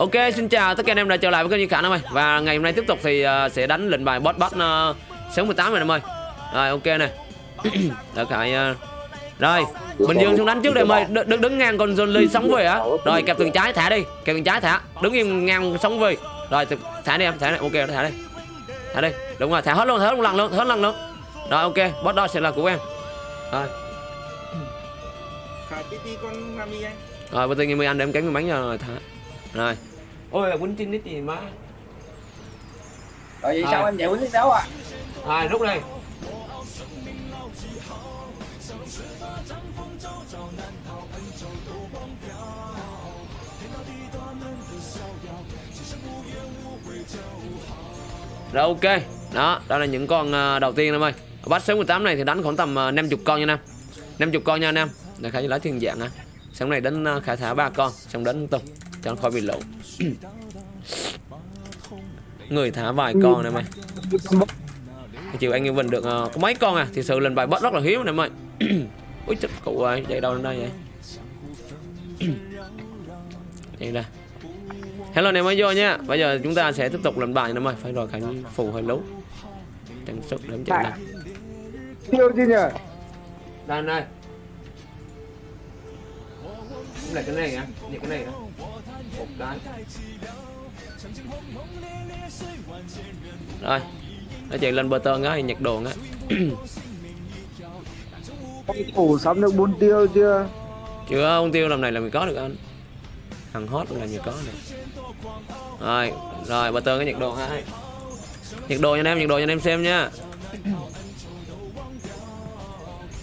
Ok, xin chào tất cả anh em đã trở lại với kênh Duy Khả em ơi. Và ngày hôm nay tiếp tục thì uh, sẽ đánh lệnh bài boss boss uh, 68 này em ơi. Rồi ok này Đợi Khải uh... Rồi, Bình Dương xuống đánh trước đây em ơi. Đ đứng, đứng ngang con John Lee sống về á. Rồi kẹp tường trái thả đi. Kẹp tường trái thả. Đứng im ngang sống về. Rồi thả đi em, thả đi, ok thả đi. Thả đi, đúng rồi, thả hết luôn, thả hết lần luôn, hết lần luôn. Rồi ok, boss đó sẽ là của em. Rồi? Rồi, bây giờ ngày 10 anh. Đem cánh cái bánh rồi thả. Rồi Ôi quýnh trên nít gì má. Rồi vậy À. sao em giải quyết đấu à? Rồi rút đây Rồi ok. Đó, đó là những con ờ, đầu tiên em ơi. Bắt số 18 này thì đánh khoảng tầm ờ, 50 con nha Nam 50 con nha em. Để khả lấy thiên dạng á. Xong này đánh khả thả ba con Xong đánh tung Cho nó khỏi bị lỗ Người thả vài con này mày. Chiều anh Bình được ờ, có mấy con à? Thì sự lần bài bắt rất là hiếm này mày. Úi chết cụ ơi Chạy đâu đến đây vậy? Chạy ra Hello anh em mới vô nha. Bây giờ chúng ta sẽ tiếp tục lần bài nữa mày. Phải rồi khánh phù hơi lú. Chẳng sức để em chạy ra Tiêu chứ nhỉ? Đây đây. Lại cái này á Nhặt cái này á Một cái Rồi Nó chạy lên bờ tơn á Nhặt đồ á thủ sắm được 4 tiêu chưa? Chưa ông tiêu làm này là mình có được anh. Thằng hot là mình có được Rồi Rồi bờ tơn cái nhặt đồ hai Nhặt đồ cho anh em Nhặt đồ cho anh em xem nha.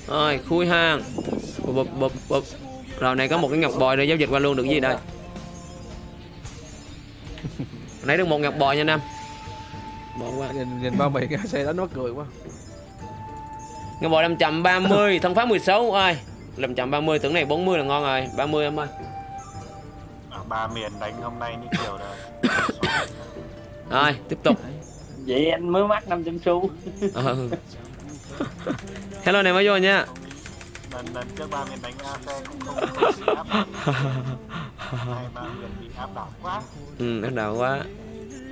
Rồi khui hàng. Bụp, bụp, bụp, bụp. Rồi này có một cái ngọc bòi rồi giao dịch qua luôn được gì đây Nãy được một ngọc bòi nha anh em Bỏ qua nhìn nhìn bao bì cái xe đó nó cười quá. Ngọc bòi 530 Thân pháp 16 ơi 530 tưởng này 40 là ngon rồi. 30 em ơi. Ở ba miền đánh hôm nay như kiểu là Rồi tiếp tục. Vậy anh mới mắc 500 xu. ừ. Hello này mới vô nha lần lần trước ba miền đánh AC cũng không không bị áp Hai ba miền bị áp đảo quá. Ừ bắt đầu quá.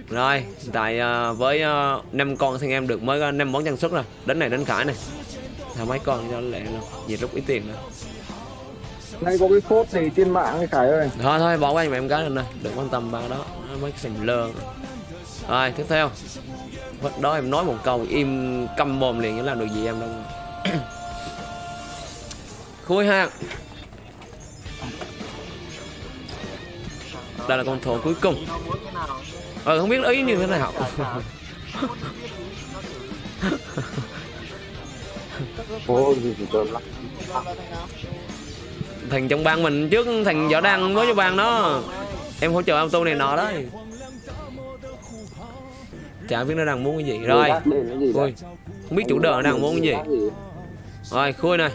Rồi hiện tại ờ, với uh, 5 con thì em được mới có 5 món trang sức rồi. Đến này đến khải này. Thả mấy con cho lẹ luôn. Nhiệt rút ít tiền nữa. Nay có cái phốt gì trên mạng cái Khải ơi. Thôi thôi bỏ qua giùm em cái rồi nè Đừng quan tâm ba đó. Mấy cái sầm lơ. Rồi tiếp theo. Vật đó em nói một câu im câm mồm liền chứ làm được gì em đâu Khui hàng Đây là con thổ cuối cùng. Ờ không biết ý như thế nào. Thằng trong bang mình trước thằng võ đăng mới cho bang đó. Em hỗ trợ auto này nọ đấy. Chả biết nó đang muốn cái gì. Rồi. Ui Không biết chủ nó đang muốn cái gì. Rồi khui này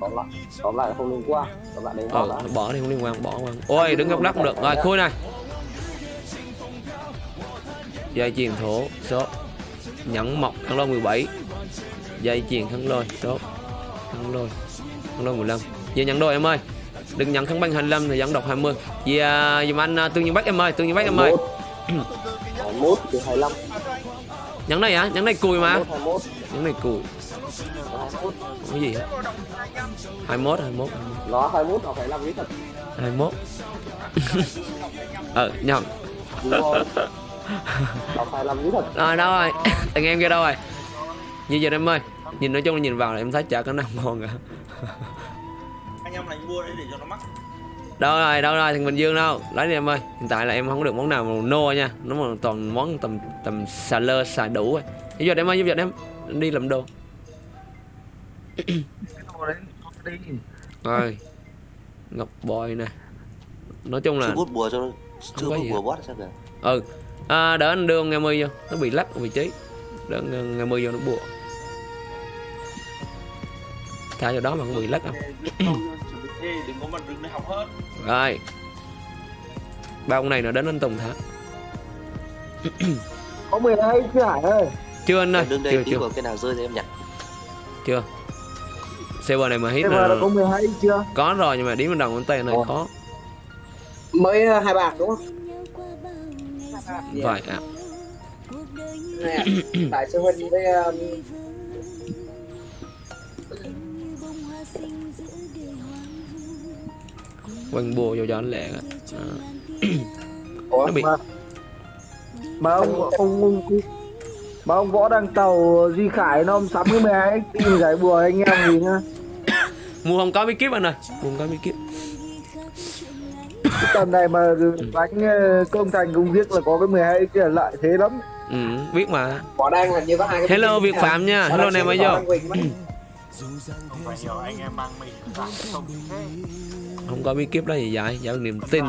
tóm lại tóm lại không liên quan. Tóm lại đấy Ờ bỏ đi không liên quan bỏ qua. Ôi đứng góc đất được. Rồi khui này. Dây chuyền thổ số. Nhẫn mọc khăn lôi 17 Dây chuyền khăn lôi số. Khăn lôi Khăn lôi 15 Về nhận đôi em ơi. Đừng nhận khăn băng 25 thì dẫn độc 20 Vì à, dùm anh à, tương nhiên bách em ơi Tương nhiên bách em ơi. 21 từ 25 Nhẫn này hả? Nhẫn này cùi mà. 21 Nhẫn này cùi. 21 Không có gì hết 21 21 nó 21 nó phải làm cái thật. 21 Ờ nhầm. Nó phải làm cái thật. Rồi đâu rồi? Thằng em kia đâu rồi? Như giờ em ơi. Nhìn nói chung là nhìn vào là em thấy chả có nào ngon cả. Anh em đánh mua đấy để cho nó mắc. Đâu rồi đâu rồi thằng Bình Dương đâu? Lấy đi em ơi Hiện tại là em không được món nào mà nô nha. Nó mà toàn món tầm tầm xà lơ xà đủ rồi Giúp giật em ơi giúp giật em. Đi làm đồ. Rồi Ngọc bòi nè. Nói chung là chưa bút bùa cho nó chưa có bút bùa hết. bót sao kìa? Ừ. À, Đỡ anh đưa nghe mươi vô. Nó bị lắc ở vị trí. Đỡ nghe mươi vô nó bùa. Thả vào đó mà không bị lắc đâu Ê, đừng có mà đừng để học hết. Rồi. Ba ông này nó đến anh Tùng thả có 12 chứ Hải ơi. Chưa anh ơi đứng đây Chưa chưa. cái nào rơi thì em nhặt. Chưa. Server này mà hit mà là có 12 chưa? Có rồi nhưng mà điểm đầu ngón tay này Ồ. khó. Mới ờ, hai bạc đúng không? Vậy ạ. Đại sư huynh với um, Quanh bùa vô cho anh lẹ À. ủa Nó bị- mà mà ông ông, ông mà ông võ đăng tàu duy khải nó ông sắm cái 12 tìm giải bùa anh em gì nhá Mua không có bí kíp anh ơi. Mua không có bí kíp. Cái tầm này mà đánh ờ, công thành công việc là có cái 12 kia là lợi thế lắm. Ừ biết mà. Võ đang là như có hai cái Hello Việt Phạm nha. Hello này mới vô. hiểu anh em mang mình không thế Không có bí kíp đó gì vậy Dạ niềm tin.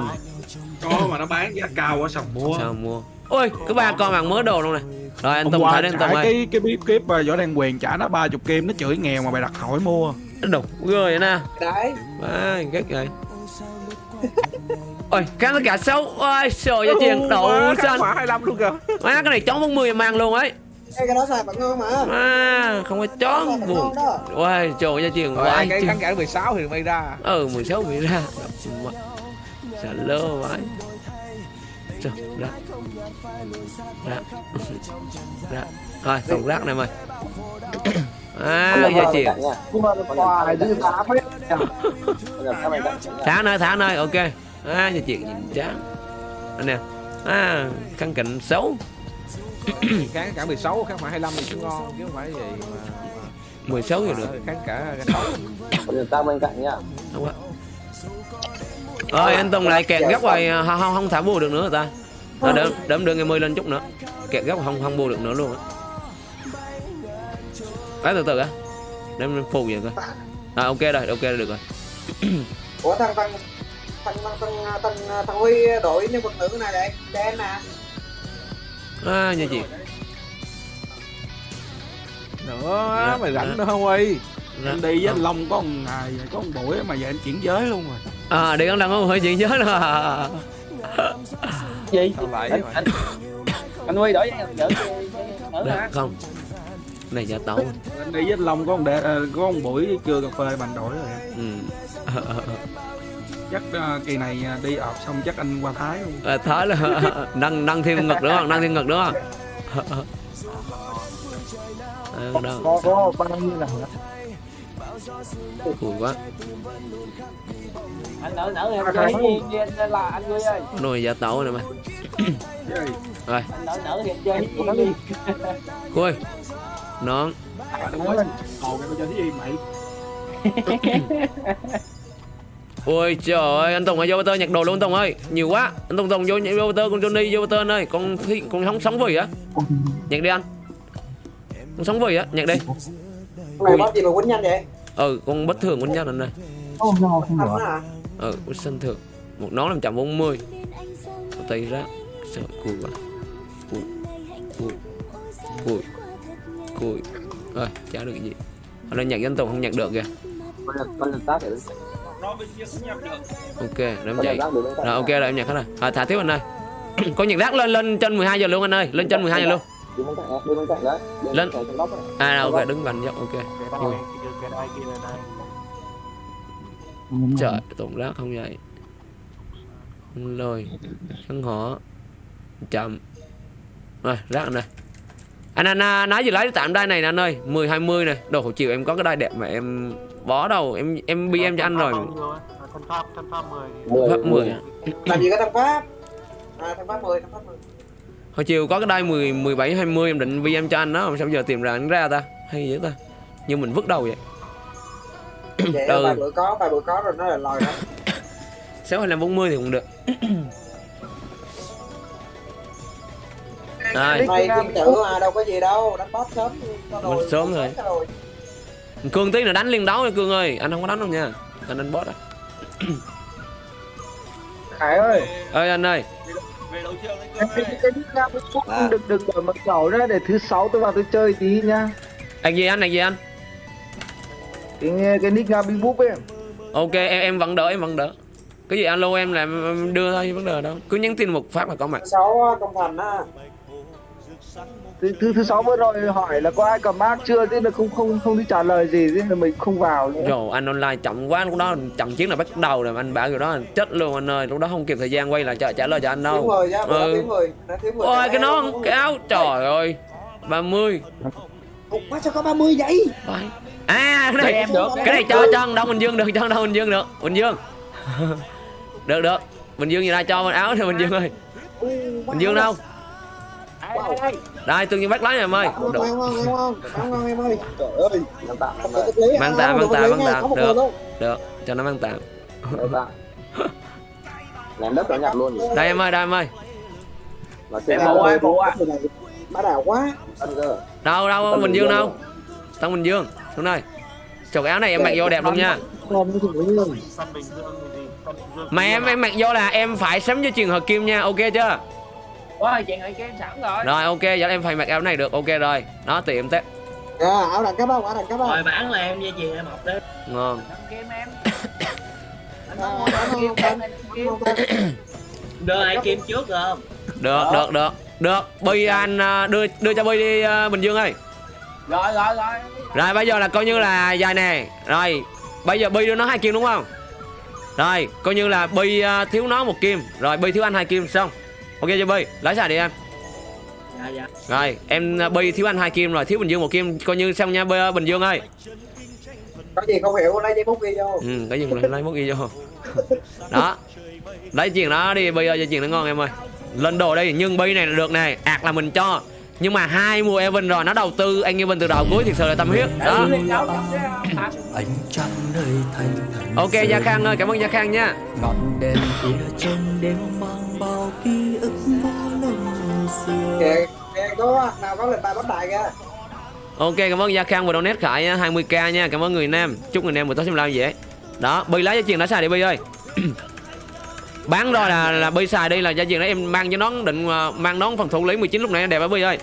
Có mà nó bán giá cao quá sao mua? Sao mua? Ôi cái ba con bạn mới đồ luôn nè. Rồi anh Tùng thấy đến trả Tùng ơi. cái cái bí kíp mà võ đăng quyền trả nó 30 kim nó chửi nghèo mà bày đặt hỏi mua. Đồ ghê vậy nè. Đấy. À, ghét rồi Ôi, kháng tất cả xấu. Ôi, trời ơi, chuyện đủ xanh. Khá 25 luôn kìa. Má, cái này chón 40 mang luôn ấy Ê, cái đó xài vẫn ngon mà. À, không có chón buồn. Ôi, trời ơi, chuyện Rồi quá ai cái khán giả 16 thì mày ra. Ừ, 16 bị ra. Sợ lơ vậy Trời, rác. Rác. Rác. Rồi, tổng rác này mày À, giờ nha. Thả nơi, thả nơi, ok. À, giờ chuyện nhìn chán. Anh nè. À, khăn cạnh xấu khán cả 16 khán cả 25 thì cũng ngon chứ không phải gì mà 16 giờ được. Khán cả 6 bây giờ ta bên cạnh nha Đúng quá ơi anh Tùng lại kẹt góc rồi à, không, không, không thả bù được nữa rồi ta? À, đỡ, đỡ đưa ngày mươi lên chút nữa. Kẹt góc không không bù được nữa luôn á. Đấy, từ từ á. Mình phù vậy coi à ok rồi ok rồi được rồi. Ủa thằng thằng thằng thằng thằng thằng, thằng huy đội nhân vật nữ này đây đen nè à như chị. Nữa mày rảnh nữa không ơi Dạ. anh đi với anh Long có một ngày có một buổi mà giờ anh chuyển giới luôn rồi. À đi con đang có hơi chuyện nhớ nữa gì? Anh vậy? anh anh huy đổi hả không? Này giả tấu anh đi với anh Long có một đệ, ờ, có một buổi trưa cà phê bằng đổi rồi. Ừ. chắc ờ, kỳ này ờ, đi ọp xong chắc anh qua Thái luôn. À, thái là nâng nâng thêm ngực đúng không? Nâng thêm ngực đúng không? À, có có bao nhiêu là Cùi quá. Anh nở nở em chơi gì anh là anh huy ơi. Nồi giả tấu này mày. Rồi. Anh nở nở thì em chơi gì. Đi Khui. Nón. Ồ, cái chơi gì mày Ôi trời ơi anh Tùng ơi vô tơ nhặt đồ luôn Tùng ơi. Nhiều quá. Anh Tùng Tùng vô vô tơ con Johnny vô tơ anh ơi. Con thi, con sống sống vì á. Nhặt đi anh. Con sống vì á nhặt đi. Mày bắt gì mà quýnh nhanh vậy? Ừ con bất thường con nhau anh ơi. Không nhau không được hả Ừ con sinh thường Một nón 540 Một tay ra Sợ cùi quá. Cùi Cùi Cùi Cùi. Rồi chả được gì. Anh nhặt anh Tùng không nhặt được kìa. Con lần con lần tác để Ok để em con Rồi ok rồi em nhặt hết rồi à, Thả thiếu anh ơi. Có nhặt rác lên lên trên 12 giờ luôn anh ơi. Lên trên 12 giờ luôn. Lên. À rồi, ok đứng vành dốc ok. Trời tụng rác không vậy lời Khăn họ Chậm. Rồi rác này anh anh à, nói gì lấy tạm đai này nè anh ơi. 10 20 này. Đồ hồi chiều em có cái đai đẹp mà em bó đâu em em bi em cho anh rồi. Thân pháp thân pháp 10 Mười, pháp 10 à. làm gì có thằng pháp? À thằng pháp mười thằng pháp mười. Hồi chiều có cái đai 10 17 20 em định bi em cho anh đó mà sao giờ tìm ra anh ra ta. Hay vậy ta. Như mình vứt đầu vậy. Vậy Ừ. vài bữa có vài bữa có rồi nó là lòi đó 6 25 40 thì cũng được. Rồi này kim tử mà đâu có gì đâu đánh boss sớm Mình sớm rồi. Cương tí là đánh liên đấu nha Cương ơi. Anh không có đánh đâu nha. Anh đánh boss à khải ơi. Ơi anh ơi. Về đấu trường đấy em cơ cái nick nam Facebook được được đổi mật khẩu ra để thứ sáu tôi vào tôi chơi tí nha. Anh gì anh, anh gì anh? Cái cái nick nam Facebook ấy. Ok em em vẫn đỡ em vẫn đỡ. Cái gì alo em là em đưa thôi vấn đề đâu. Cứ nhắn tin một phát là có mặt. Sáu công thành á thứ thứ thứ sáu vừa rồi hỏi là có ai cầm mác chưa? Thế là không không không đi trả lời gì thế là mình không vào nữa. Rồi anh online chậm quá lúc đó chậm chiến là bắt đầu rồi anh bảo kiểu đó chết luôn anh ơi lúc đó không kịp thời gian quay lại trả, trả lời cho anh đâu. Người nhá bữa Ừ. nó ôi cái nón cái áo trời ơi 30 Ủa, má sao có 30 vậy. À cái này em được. cái này cho cho Đông Bình Dương được cho Đông Bình Dương được. Bình Dương. Được được. Bình Dương gì ra cho mình áo thì Bình Dương ơi. Bình Dương đâu đây tương nhiên bắt này em ơi. Ngon Được. ngon ngon ngon ngon ngon em ơi. Trời ơi Mang tạm Mang tạm, mang tạm, Được. được. Cho nó mang tạm. Ném đất nó nhặt luôn nhỉ? đây em ơi đây em ơi. Em ai bộ ai má đào quá. Đâu đâu Tân Bình Dương đâu? Tân Bình Dương. Xuống đây. Chục áo này em mặc vô đẹp luôn nha. mà em em mặc vô là em phải sắm cho truyền hợp kim nha. Ok chưa ôi chuyện này game sẵn rồi. Rồi ok giờ em phải mặc áo này được. Ok rồi. Đó tùy em tết à, áo đẳng cấp không áo đẳng cấp không rồi bán là em dây chuyền em học đấy ngon. Game em. Đưa ai kim trước được không? Được. được được. Được. Bi anh à, đưa đưa cho bi đi à, bình dương ơi. Rồi rồi rồi. Rồi bây giờ là coi như là dài nè. Rồi bây giờ bi đưa nó hai kim đúng không? Rồi coi như là bi à, thiếu nó một kim. Rồi bi thiếu anh hai kim xong ok chưa bi lấy xài đi em. Dạ dạ. Rồi em à, bi thiếu anh hai kim rồi thiếu bình dương một kim. Coi như xong nha bình dương ơi. Có gì không hiểu lấy giấy bút ghi vô. Ừ cái gì lấy mốt ghi vô. Đó lấy chuyện đó đi bi ơi chuyện nó ngon em ơi. Lên đồ đây nhưng bi này là được này ạc là mình cho. Nhưng mà hai mùa Evan rồi nó đầu tư anh Evan từ đầu cuối thật sự là tâm huyết. Đó. Thành ok gia khang ơi cảm ơn gia khang nha. Ngọn đèn kia trong đêm mang kìa kìa có nào có lịch bài bắt đại kìa. Ok cảm ơn gia khang và donate khải nha, 20k nha cảm ơn người nam. Chúc người nam buổi tối xem live dễ. Đó bi lấy cho chuyện đã xài đi bi ơi. Bán rồi là là bi xài đi là gia chuyện đó em mang cho nón định ờ, mang nón phần thủ lý 19 lúc nãy đẹp á bi ơi.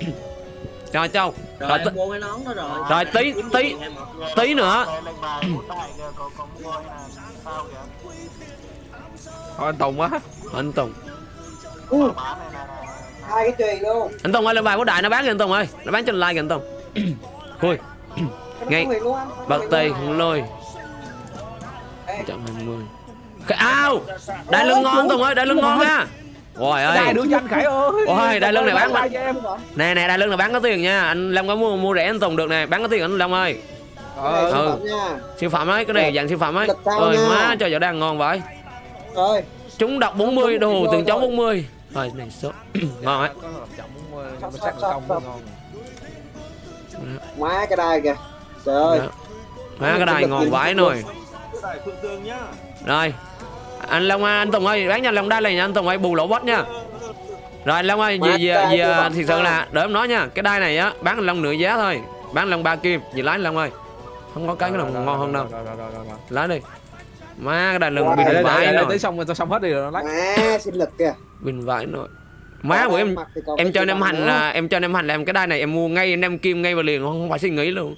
Rồi châu rồi, Rồi, rồi. rồi tí tí tí nữa. Thôi anh Tùng á anh Tùng. Là hai cái chùy luôn. Anh Tùng ơi lên bài của đại nó bán kìa anh Tùng ơi. Nó bán trên like kìa anh Tùng. Khui Ngay. Bạc tì không lôi. Ê, 120 cái ao! Đại lưng ngon Tùng ơi đại lưng ngon nha. Ôi ơi. Đưa cho anh Khải ơi. Ôi, đai lưng này bán cho nè nè đại lưng này bán có tiền nha. Anh Long có mua mua rẻ anh Tùng được nè. Bán có tiền anh Long ơi. Ờ siêu phẩm nha. Siêu phẩm ấy cái này dạng siêu phẩm ấy. Ôi má cho giờ đang ngon vậy. Rồi. Chúng đọc 40 đồ từng chó 40 rồi này số ngon ấy công ngon. Má cái đai kìa. Trời ơi. Đó. má cái đài ngon vãi nồi. nhá. Rồi. Anh Long ơi, anh Tùng ơi bán cho anh Long đai này nha. Anh Tùng ơi bù lỗ bot nha. Rồi Long ơi đai về siêu phẩm thực sự là đợi em nói nha. Cái đai này á bán anh Long nửa giá thôi. Bán anh Long ba kim. Gì lái anh Long ơi. Không có cái cái nào ngon hơn đâu. Rồi, rồi, rồi, rồi, rồi. lái đi má cái lưng Wow. bình vãi nồi tới xong rồi tao xong hết đi rồi nó lắc. Má sinh lực kìa. Bình vãi nồi má bữa em em cho chùy anh em bằng hành là em cho anh em hành làm cái đai này em mua ngay năm kim ngay vào liền không phải suy nghĩ luôn.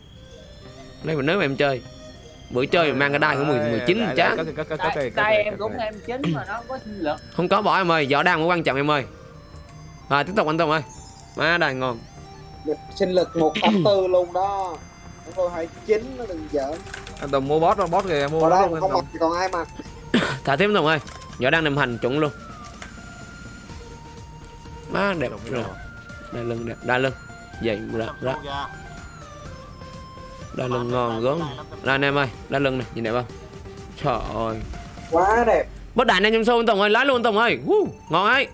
Đây mà nếu mà em chơi. Bữa chơi mà mang cái đai của 10 19 Đây, đây, chán tay, em cũng em chính mà nó có sinh lực không có bỏ em ơi võ đang mới quan trọng em ơi. Rồi tiếp tục anh Tùng ơi. Má đai ngon sinh lực 184 luôn đó. Nó coi 29 nó đừng giỡn anh Tùng mua boss boss kìa mua đây anh không mặc thì còn ai mặc thả tiếp anh Tùng ơi võ đang nằm hành chuẩn luôn. Má đẹp rồi. đai lưng đẹp đai lưng. Vậy ra ra. đai lưng ngon gớm. đây anh em ơi đai lưng này nhìn đẹp không? Trời ơi. Quá đẹp. Bất đại anh em xô anh Tùng ơi lái luôn Tùng ơi. Woo, ngon ấy.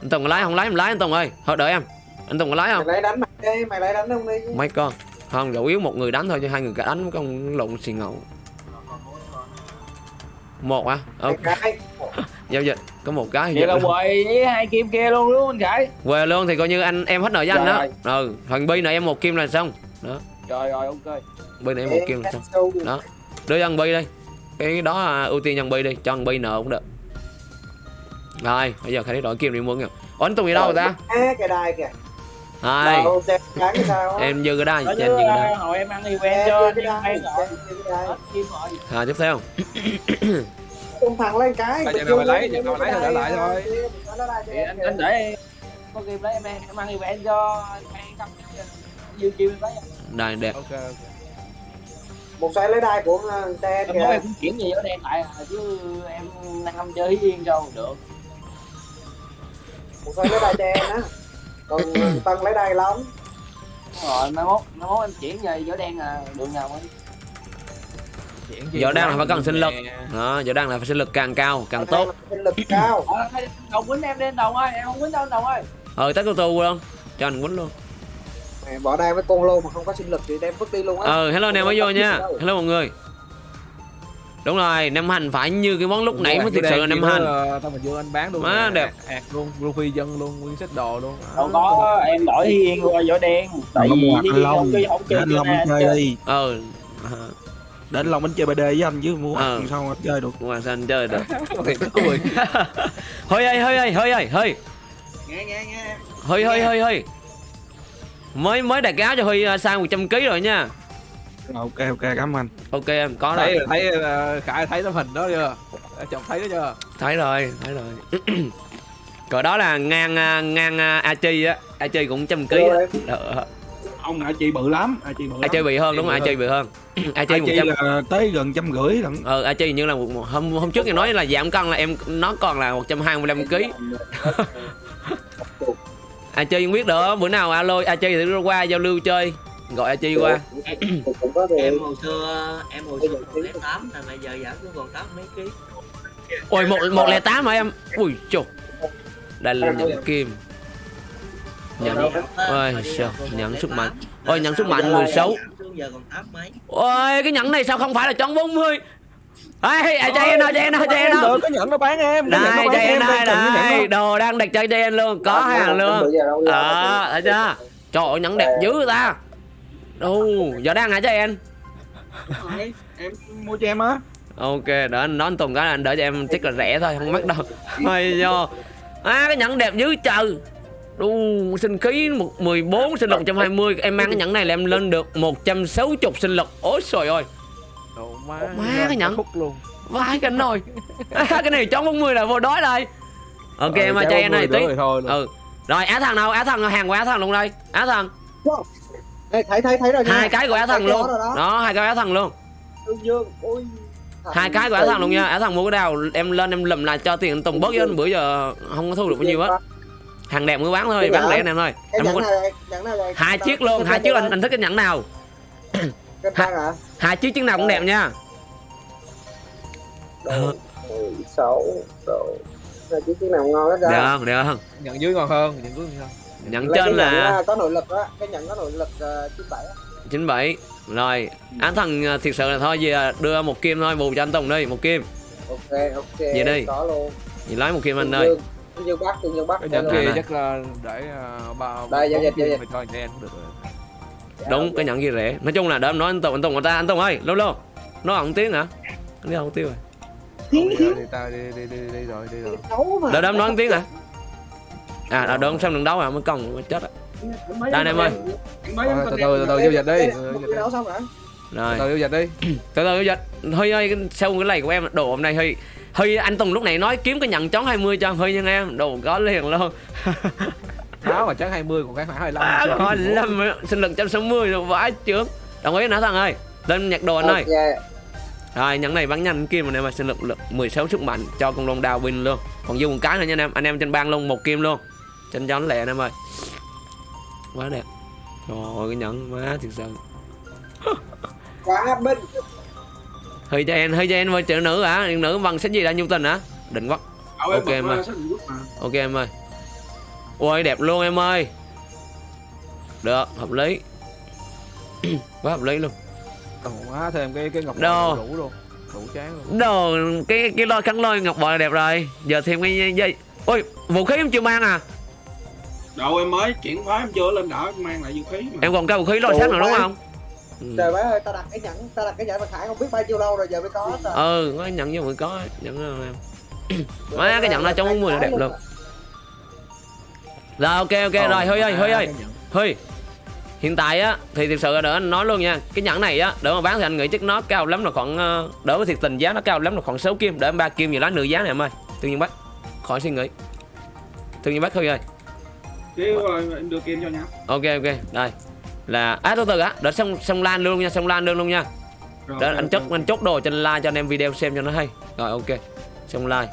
Anh Tùng có lái không? Lái em lái anh Tùng ơi. Thôi đợi em. Anh Tùng có lái mày không lấy đánh mày đi mày lấy đánh không đi. Mấy con không chủ yếu một người đánh thôi chứ hai người cả đánh con lộn xì ngầu. Một Mày ờ, cái. Giao dịch. Có một cái vậy là luôn. quầy với hai kim kia luôn đúng không anh Khải về luôn thì coi như anh em hết nợ với anh đó. Rồi. ừ thằng bi này em một kim là xong. Rồi rồi ok. Bi này em một kim là xong. Đó. Đưa cho thằng bi đi. Cái đó à, ưu tiên thằng bi đi cho thằng bi nợ cũng được. Rồi bây giờ khai đổi kim đi muốn kìa. Ủa, anh Tùng đi đâu rồi ta? cái đai kìa á? Em dư cái cho anh dư cái đai hồi em ăn event cho rồi. Kim à, tiếp theo. Tung thẳng lên cái chừng nào dương mày lấy, chừng nào mày lấy thì để lại thôi. thì anh anh để có game lấy em em ăn event cho em không dư em lấy Đây đẹp. Một xoay lấy đai của xe em kìa. nói em cũng chuyển gì ở đen lại à, chứ em năm chơi yên đâu được. Một xoay lấy đai xe á còn tân lấy đai lắm. Đúng rồi mai mốt mai mốt em chuyển về giữa đen à đường nào ấy Giờ đang là phải cần sinh lực. Đó giờ đang là phải sinh lực càng cao càng tốt. Sinh lực cao. Ờ, hay đồng quýnh em lên đồng ơi em không quýnh đâu đồng ơi. Ờ tắt tu tu luôn Cho anh quýnh luôn. Bỏ đai với con lô mà không có sinh lực thì đem vứt đi luôn á. Ờ hello nè mới vô nha. Hello mọi người Đúng rồi nem hành phải như cái món lúc nãy mới thực sự là kia hành. Nó, Tao mình vô anh bán luôn Má đẹp. ạt luôn Luffy dân luôn nguyên set đồ luôn. Đâu có em đổi yên qua giữa đen. Tại vì mua anh không chơi không chơi anh long nào, chơi. đi Ờ đến long anh chơi bd với anh chứ mua Ờ. ăn sao mà chơi được? Ngoài sao anh chơi được? Hơi ơi hơi ơi hơi ơi hơi nghe nghe nghe. Hơi hơi hơi hơi. Mới mới đặt áo cho Huy uh, sang 100 kg rồi nha ok ok cảm ơn anh Ok em có thấy rồi thấy ờ, khải thấy tấm hình đó chưa chồng thấy đó chưa Thấy rồi thấy rồi Cỡ đó là ngang à, ngang à, A Chi á A Chi cũng trăm Ờ, ông a chi bự lắm a chi bự A Chi bị hơn đúng rồi A Chi bị hơn A Chi a một trăm tới gần trăm rưỡi lận ờ A Chi hình như là một, một, hôm hôm trước em nói là giảm cân là em nó còn là 125 kg A Chi không biết được bữa nào alo A Chi thì qua giao lưu chơi gọi A Chi qua? Em hồi xưa em hồi xưa còn lẻ tám là bây giờ giảm xuống còn tám mấy ký. Ôi một một lẻ tám hả em? Ui chục. Đây là nhận kim. Nhận ôi sao? nhận sức mạnh. Ôi nhận sức mạnh 16 xuống giờ còn tám mấy. Ôi cái nhẫn này sao không phải là tròn 40 Ê, à, chạy em nào, chạy em nào, chạy em được có nhận nó bán em Đây, chạy em đây, nhẫn đây. Đồ đang đặt cho chạy em luôn, có hàng luôn. Ờ, thấy chưa? Trời ơi, nhẫn đẹp dữ người ta Đâu, giờ đang hả cho em? Rồi, em mua cho em á. Ok, đỡ anh nói anh Tùng cái là anh đỡ cho em chắc là rẻ thôi, không mắc đâu Hay do. À, cái nhẫn đẹp dữ trời. Đu, sinh khí một 14, sinh lực 120 Em mang cái nhẫn này là em lên được 160 sinh lực Ôi trời ơi. Đồ má Má cái nhẫn. khúc luôn. Vãi cái nồi. Cái này trống 40 là vô đói đây. Ok em ơi, chạy em này tí. Ừ. Rồi Á Thần đâu, Á Thần, hàng của Á Thần luôn đây. Á Thần Ê, thấy thấy thấy rồi nha. Hai cái của Á Thần luôn. đó. Đó, hai cái Á Thần luôn. Dương Dương ôi Hai cái của Á Thần luôn nha. Á Thần mua cái nào em lên em lùm lại cho tiền anh Tùng bớt chứ bữa giờ không có thu được bao nhiêu hết Hàng đẹp mới bán thôi, bán lẻ anh em thôi Em là Hai chiếc luôn, hai chiếc anh, anh thích cái nhẫn nào? Cái băng hả? Hai chiếc chiếc nào cũng đẹp nha. Đồ 16 đồ hai chiếc chiếc nào ngon hết Được ra được không? Nhận dưới ngon hơn nhận dưới ngon hơn Lấy cái trên là à, có nội lực á cái nhận có nội lực uh, 97 á. 97 Rồi, Á Thần à, thiệt sự là thôi giờ đưa một kim thôi, bù cho anh Tùng đi, một kim. Ok ok Vậy đi. có luôn. Thì lấy một kim anh ơi. Dương Bắc Tương Dương Bắc cái nhận Đây, kia chắc là để uh, ba Đây, giao bốn dịch, giao kim dịch. thì thôi đen cũng được rồi. Đúng, cái nhẫn kia rẻ. Nói chung là đỡ em nói anh Tùng, anh Tùng người ta, anh Tùng ơi, lâu lâu Nó không tiếng hả? Anh đi không tiếng rồi. Đi rồi đi tao đi đi đi đi rồi đi rồi. Đỡ đỡ em nói tiếng hả? À, đỡ em xem đường đấu à, mới mới chết á. Đây anh em ơi. từ từ từ từ giao dịch đi. Ê, từ giao đi. dịch xong rồi Rồi, từ từ giao dịch đi. Từ từ dịch. Huy ơi, cái- sau cái này của em, đồ hôm nay Huy Huy, anh Tùng lúc này nói kiếm cái nhận chón 20 cho Huy nha em. Đồ có liền luôn. Áo mà chắc 20 còn cái khoảng 25 À, có lâm sinh lực 160 rồi vãi chướng. Đồng ý nã thằng ơi. Lên nhặt đồ anh ơi. Ok. Rồi nhẫn này bắn nhanh kim anh em ơi sinh lực, lực 16 sức mạnh cho con long đao win luôn. Còn dư một cái nữa nha anh em. Anh em trên bang luôn một kim luôn Trên cho nó lẹ anh em ơi. Quá đẹp. Trời ơi cái nhẫn má thiệt sự. Quá binh. Hơi cho em, hơi cho em ơi chữ nữ hả? Chữ nữ bằng sách gì đã nhu tình hả? Định quá. Ok em ơi. Ok em ơi. Ôi đẹp luôn em ơi. Được hợp lý. Quá hợp lý luôn. Còn má thêm cái cái ngọc bội đủ luôn. Đủ chán luôn. Đồ cái cái lôi khăn lôi ngọc bội là đẹp rồi. Giờ thêm cái dây Ôi vũ khí em chưa mang à đâu em mới chuyển phái em chưa lên đỡ mang lại vũ khí mà. Em còn cái vũ khí lôi sắt nữa đúng không? Ừ. trời bác ơi tao đặt cái nhẫn tao đặt cái nhẫn mà khải không biết bao nhiêu lâu rồi giờ mới có tao ừ có nhận như mới có nhận đó em? Má cái nhận nó trong 40 là đẹp luôn. Rồi ok ok rồi hơi ơi hơi ơi. hơi hiện tại á thì thực sự là đỡ anh nói luôn nha. Cái nhẫn này á đỡ mà bán thì anh nghĩ chắc nó cao lắm là khoảng ờ, đỡ với thiệt tình giá nó cao lắm là khoảng 6 kim đỡ em ba kim gì lá nửa giá này em ơi. Tương nhiên bắt khỏi suy nghĩ. Tương nhiên bắt hơi ơi Chứ rồi em đưa kim cho nhá. ok ok. Đây. Là à từ từ á đợi xong xong lan luôn nha xong lan luôn luôn nha. Rồi, Đó, anh chốt anh chốt đồ anh like cho anh em video xem cho nó hay. Rồi ok. Xong like.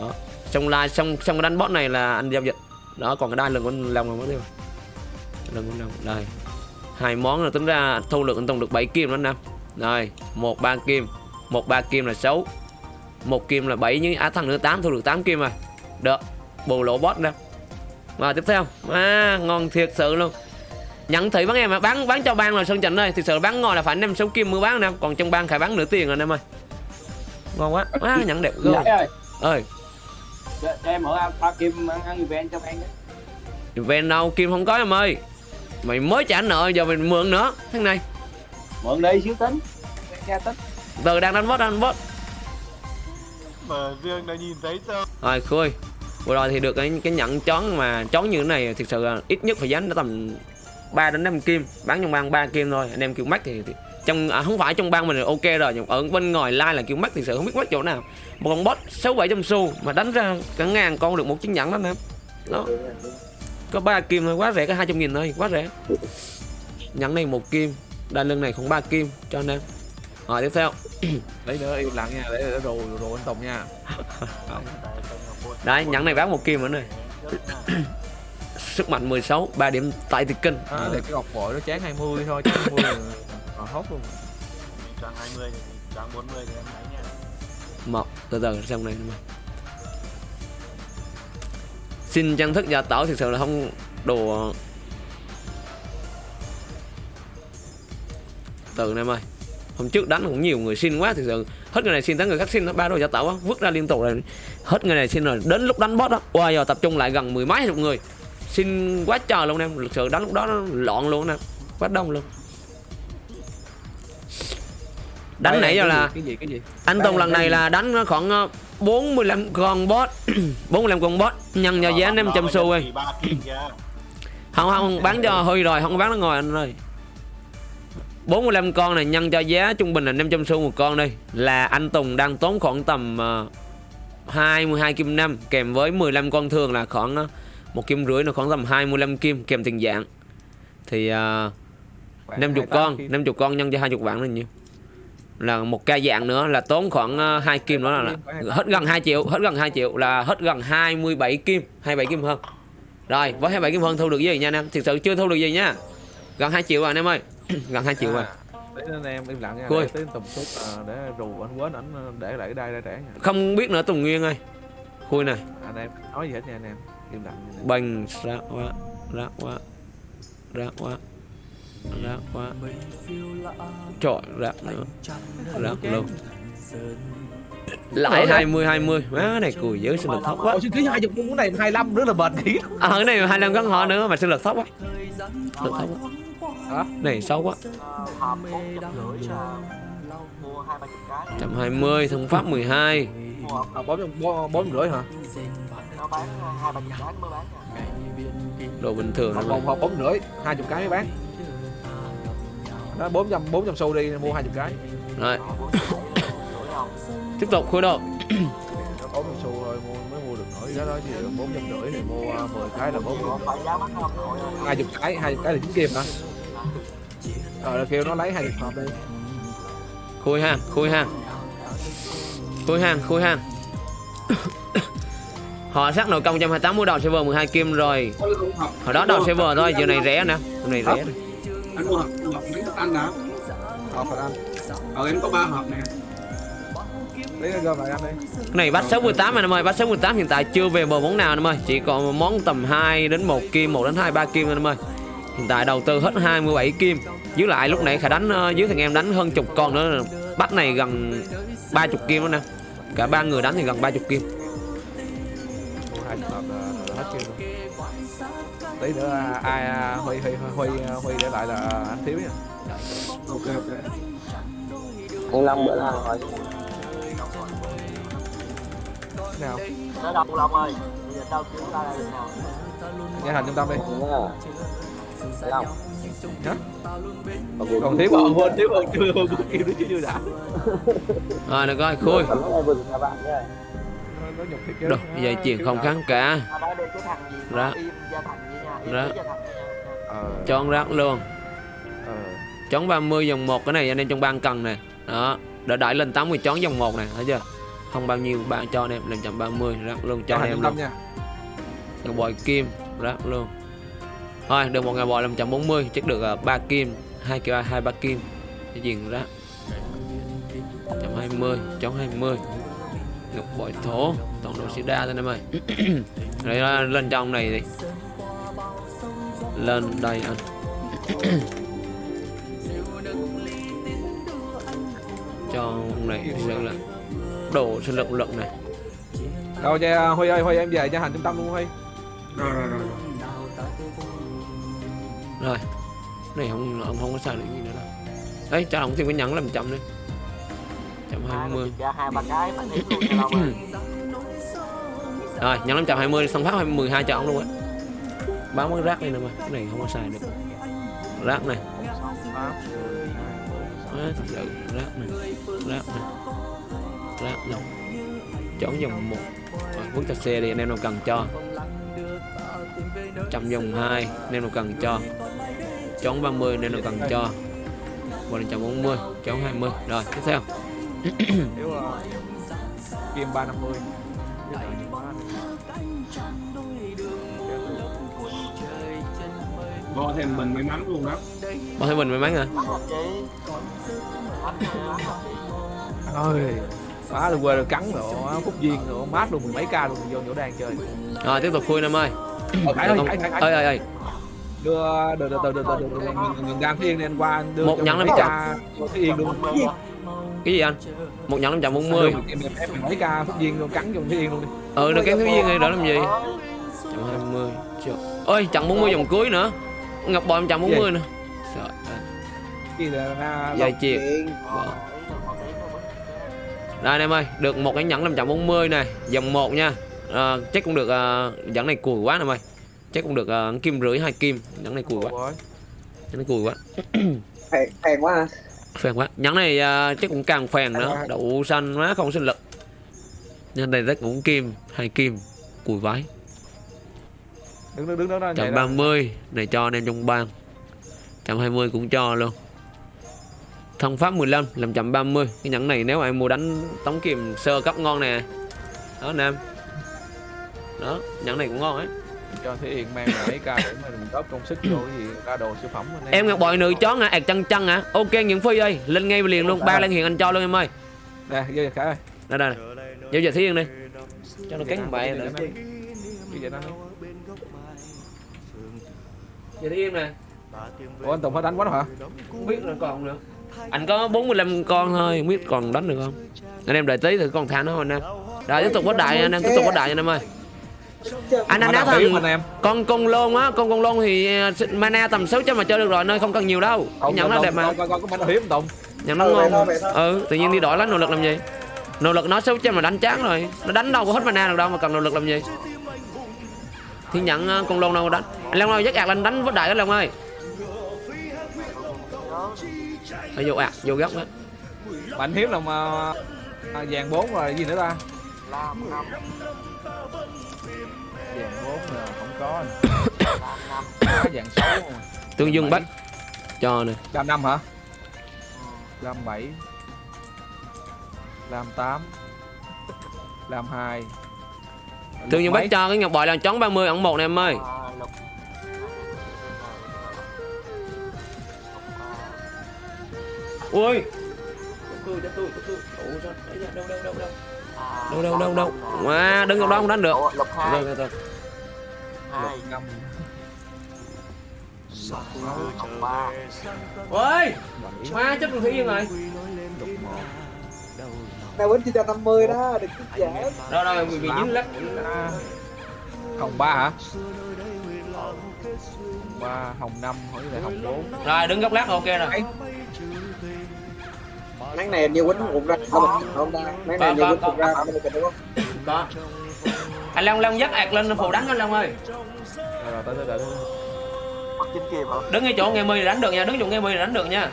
Đó. Xong like xong xong cái đánh bot này là anh giao dịch. Đó còn cái đai lần con lòng là mất tiêu lần con lòng đây. Hai món là tính ra thu được anh tùng được 7 kim đó anh em. Rồi một ba kim. Một ba kim là 6 một kim là 7 nhưng á thằng nữa 8 thu được 8 kim rồi. Được. Bù lỗ bot nè và tiếp theo. À, ngon thiệt sự luôn. Nhận thị bán em mà bán bán cho ban là sơn trịnh ơi. Thực sự bán ngon là phải anh em 6 kim mua bán em còn trong ban phải bán nửa tiền rồi anh em ơi. Ngon quá. Quá nhận đẹp ghê. Giải ơi. Ơi cho, cho em mở ba kim ăn, ăn event cho em đấy ven đâu? Kim không có em ơi. Mày mới trả nợ giờ mình mượn nữa. Thằng này. Mượn đi xíu tính. Ra tính. Từ đang đánh bot đang đánh bot. Mở dương đã nhìn thấy sao rồi khui vừa rồi thì được cái cái nhận chón mà chón như thế này thực sự là ít nhất phải dán nó tầm 3 đến 5 kim. Bán trong bang 3 kim thôi. Anh em kêu mắc thì, thì trong à, không phải trong bang mình là ok rồi nhưng ở bên ngoài like là kêu mắc thì sự không biết mắc chỗ nào. Một con bot sáu bảy trăm xu mà đánh ra cả ngàn con được một chiếc nhẫn đó anh em đó. Có ba kim thôi quá rẻ có 200 nghìn thôi quá rẻ. Nhẫn này một kim đai lưng này cũng ba kim cho anh em. Rồi tiếp theo. Lấy nữa im lặng nha để đồ đồ anh tùng nha đấy nhẫn này bán một kim nữa này. Sức mạnh 16 3 điểm tại thì kinh. À, để cái ngọc bội nó chán 20 thôi chán 20 là là hốt luôn. Chọn 20 thì chọn 40 thì em lấy nha. Một từ từ xong này mà xin chân thức gia tảo thực sự là không đồ từ em ơi. Hôm trước đánh cũng nhiều người xin quá thực sự hết người này xin tới người khác xin nó ba gia tảo á vứt ra liên tục rồi hết người này xin rồi. Đến lúc đánh boss đó wow giờ tập trung lại gần mười mấy chục người. Xin quá trời luôn em thực sự đánh lúc đó nó loạn luôn em quá đông luôn. Đánh nãy giờ là cái gì cái gì? anh Tùng lần này là đánh khoảng ờ, 45 con boss 45 con boss. Nhân cho giá 500 xu ơi. Thì ba kim kìa không không bán cho hơi rồi không bán nó ngồi anh ơi 45 con này nhân cho giá trung bình là 500 xu một con đi là anh Tùng đang tốn khoảng tầm uh, 22 kim năm kèm với 15 con thường là khoảng uh, một kim rưỡi là khoảng tầm 25 kim kèm tiền dạng. Thì uh, 50 con 50 con nhân cho 20 vạn là nhiêu? Là một ca dạng nữa là tốn khoảng uh, 2 kim nữa là, là hết gần 2 triệu hết gần 2 triệu là hết gần 27 kim 27 kim hơn. Rồi với 27 kim hơn thu được gì nha anh em? Thực sự chưa thu được gì nha. Gần 2 triệu rồi anh em ơi gần 2 triệu rồi để anh em im lặng nha Cui. để tới tầm chút à, để rù anh quên ảnh ờ, để lại cái đai ra trẻ nha. Không biết nữa Tùng Nguyên ơi. Khui này anh em nói gì hết nha anh em im lặng nha. bành ra quá ra quá ra quá ra quá. Trọi ra nữa. ra luôn lại 20 20 má này cùi dữ sinh lực thấp quá. Chứ ký hai chục cái này 25 nữa là bền kỹ à, cái này 25 gắn họ nữa mà sinh lực thấp quá. Lực thấp quá hả? Này xấu quá? Ờ, Hộp 4 trăm rưỡi là mua hai ba chục cái 120 thông pháp 12 Mua hộp à, bốn bốn bốn rưỡi hả? Đồ bình thường một hộp bốn rưỡi hai chục cái mới bán. Đó bốn trăm bốn trăm xu đi mua hai chục cái. Rồi. Tiếp tục đồ bốn trăm xu rồi mua mới mua được nổi đó đó gì bốn trăm rưỡi thì mua à, 10 cái là bốn hai chục cái hai cái là chín kim hả rồi kêu nó lấy hai hộp đi. Khui ha khui ha. Khui ha khui ha. Họ sát nội công 128 mua đầu server 12 kim rồi. Hồi đó đầu server thôi giờ này rẻ nè giờ này rẻ nè. Anh mua hộp hộp miếng thức ăn đã. hộp phải ăn. Ờ em có ba hộp nè. lấy cái gom lại ăn đi. Cái này bắt 68 anh em ơi. Bắt 68 hiện tại chưa về bờ món nào anh em ơi. Chỉ còn một món tầm 2 đến 1 kim 1 đến 2 3 kim anh em ơi. Hiện tại đầu tư hết 27 kim dưới lại lúc nãy khả đánh ờ, dưới thằng em đánh hơn chục con nữa. Bắt này gần 30 kim đó nè. Cả ba người đánh thì gần 30 kim. Luôn. Tí nữa à, ai à, huy huy huy huy huy để lại là anh thiếu nha. Ok ok. anh Long bữa nào hỏi nào. Tới đâu Long ơi Bây giờ tao kiếm ra đây nào nghe thành trung tâm đi nha Long Hả? Còn thiếu bọn quên thiếu bọn chưa bọn kim nó chưa chưa đã. Rồi được rồi khui. Đồ, dây chuyền không kháng cả. Đây cái thằng gì? Mà Rác. ờ. Luôn. Ờ. Chón 30 dòng 1 cái này anh em trong ban cần nè. Đó Đợi đẩy lên 80 chón dòng 1 này Thấy chưa? Không bao nhiêu bạn cho anh em lên 130 rác luôn cho cho anh em luôn. nha. Ngọc bội kim rác luôn Thôi được một ngà bội là 140 Chắc được uh, 3 kim. 2 kia 2 3 kim. Cái gì rác 120 chón 20 Ngọc bội thổ Toàn đồ sida thôi anh em ơi. Đấy là lên trong này đi. Lên đây anh. Cho ông này sự là đồ sinh lực lực này. Đâu cho huy ơi huy em về cho hành trung tâm luôn huy. Rồi rồi rồi rồi này không ông không có xài được gì nữa đâu. Đấy cho ông thêm cái nhẫn làm trăm đi. Trăm hai mươi. hai rồi nhẫn năm trăm hai mươi xong phát mười hai cho ông luôn á. Bán cái rác này nè mà cái này không có xài được. Rác này. Á, thật sự rác này rác này rác này. Chọn dòng một. Rồi bước cho xe đi anh em nào cần cho trăm dòng hai anh em nào cần cho. Chọn 30 anh em nào cần cho. Và là 140 chọn 20 rồi tiếp theo. Nếu kim ba năm mươi Bo thêm mình may mắn luôn đó. Bao thấy mình may mắn hả? Ơi phá được quê được cắn nữa phúc viên nữa mát luôn mười mấy ca luôn vô chỗ đang chơi. Rồi tiếp tục khui em ơi khải ơi khải khải ơi ơi ơi đưa đưa đưa đưa đưa đưa đưa ngừng gan thiên đi anh qua đưa Một ca vô Phú yên luôn cái gì anh một nhẫn 540 em em em mấy ca phúc viên luôn cắn Phú yên luôn đi ừ được cái thứ viên này đó làm gì 120 triệu ơi chặn 40 vòng cuối nữa ngọc bội 140 nữa Trời ơi. gì là dây chuyền. Đây anh em ơi, được một cái nhẫn 540 này, dòng 1 nha. À, chắc cũng được à, nhẫn này cùi quá anh em ơi. Chắc cũng được à, kim rưỡi hai kim, nhẫn này cùi quá, nhẫn này cùi quá. Phèn, quá à. Phèn quá. Nhẫn này à, chắc cũng càng phèn nữa, đậu xanh quá không sinh lực. Nhân này rất cũng kim, hai kim, cùi vái. đứng đứng đứng đó nhảy ra. 130 này cho anh em trong bang. 120 cũng cho luôn. Thông pháp 15 làm 130 Cái nhẫn này nếu mà em mua đánh tống kiềm sơ cấp ngon nè Đó anh em Đó nhẫn này cũng ngon ấy. Cho Thế Yên mang mấy ca để mà mình góp công sức vô cái gì ra đồ siêu phẩm anh Em ngọc bội nữ chó hả? ẹt chân chân hả? Ok Nguyễn Phi ơi Lên ngay liền luôn ba lan hiện anh cho luôn em ơi. Nè vô khải ơi. Đây đây này Giao giờ thiên đi. Cho nó cắn bậy nữa. Như vậy đó Giờ thiên nè. Ủa anh Tùng phải đánh quá hả? Không biết là còn nữa Anh có 45 con thôi Không biết còn đánh được không? Anh em đợi tí thử con thả nó anh em. Rồi tiếp tục có đại anh em tiếp tục có đại anh em ơi Anh anh Mà biệt thằng anh em. Con con lôn á con con lôn thì ờ, mana tầm 600 mà chơi được rồi nơi không cần nhiều đâu. Không nhận nó đẹp mà. con con có mana hiếm Tùng. Nhận nó Ừ, ngon. ừ tự nhiên đi đổi lấy nỗ lực làm gì? Nỗ lực nó 600 mà đánh chán rồi. Nó đánh đâu có hết mana được đâu mà cần nỗ lực làm gì? Thì nhận ờ, con lôn đâu đánh. Anh long ơi dắt ạc lên đánh với đại cái long ơi. Ở vô ạc vô góc á mà anh hiếm là mà à, vàng bốn rồi gì nữa ta Vàng bốn là không có anh. Có vàng sáu tương dương bách. Cho nè. Lam năm hả? Lam bảy. Lam tám. Lam hai. Tương dương bách cho cái ngọc bội là chón 30 ẩn một này em ơi. À, ui. Tôi cho tôi tôi. Đâu đâu đâu đâu? à, đâu đâu đâu đâu. À, đứng ở đó không đánh được. Lục hai. Rồi rồi rồi hai lục. ba. Ôi má chết con thủy yên rồi. Tao vẫn chỉ cho 50 đó, đừng cứ dễ. rồi rồi bị bị dính lắc hồng ba hả? Hồng ba hồng năm hỏi là hồng bốn. Rồi đứng góc lát ok rồi Nắng này nhiều quýnh rụng ra, không không ta. Nắng này nhiều quýnh rụng ra, không được đúng không? có. Anh long long dắt ạc lên phù đánh anh long ơi. Đứng ngay chỗ nghe mươi là đánh được nha đứng chỗ nghe mươi là đánh được nha.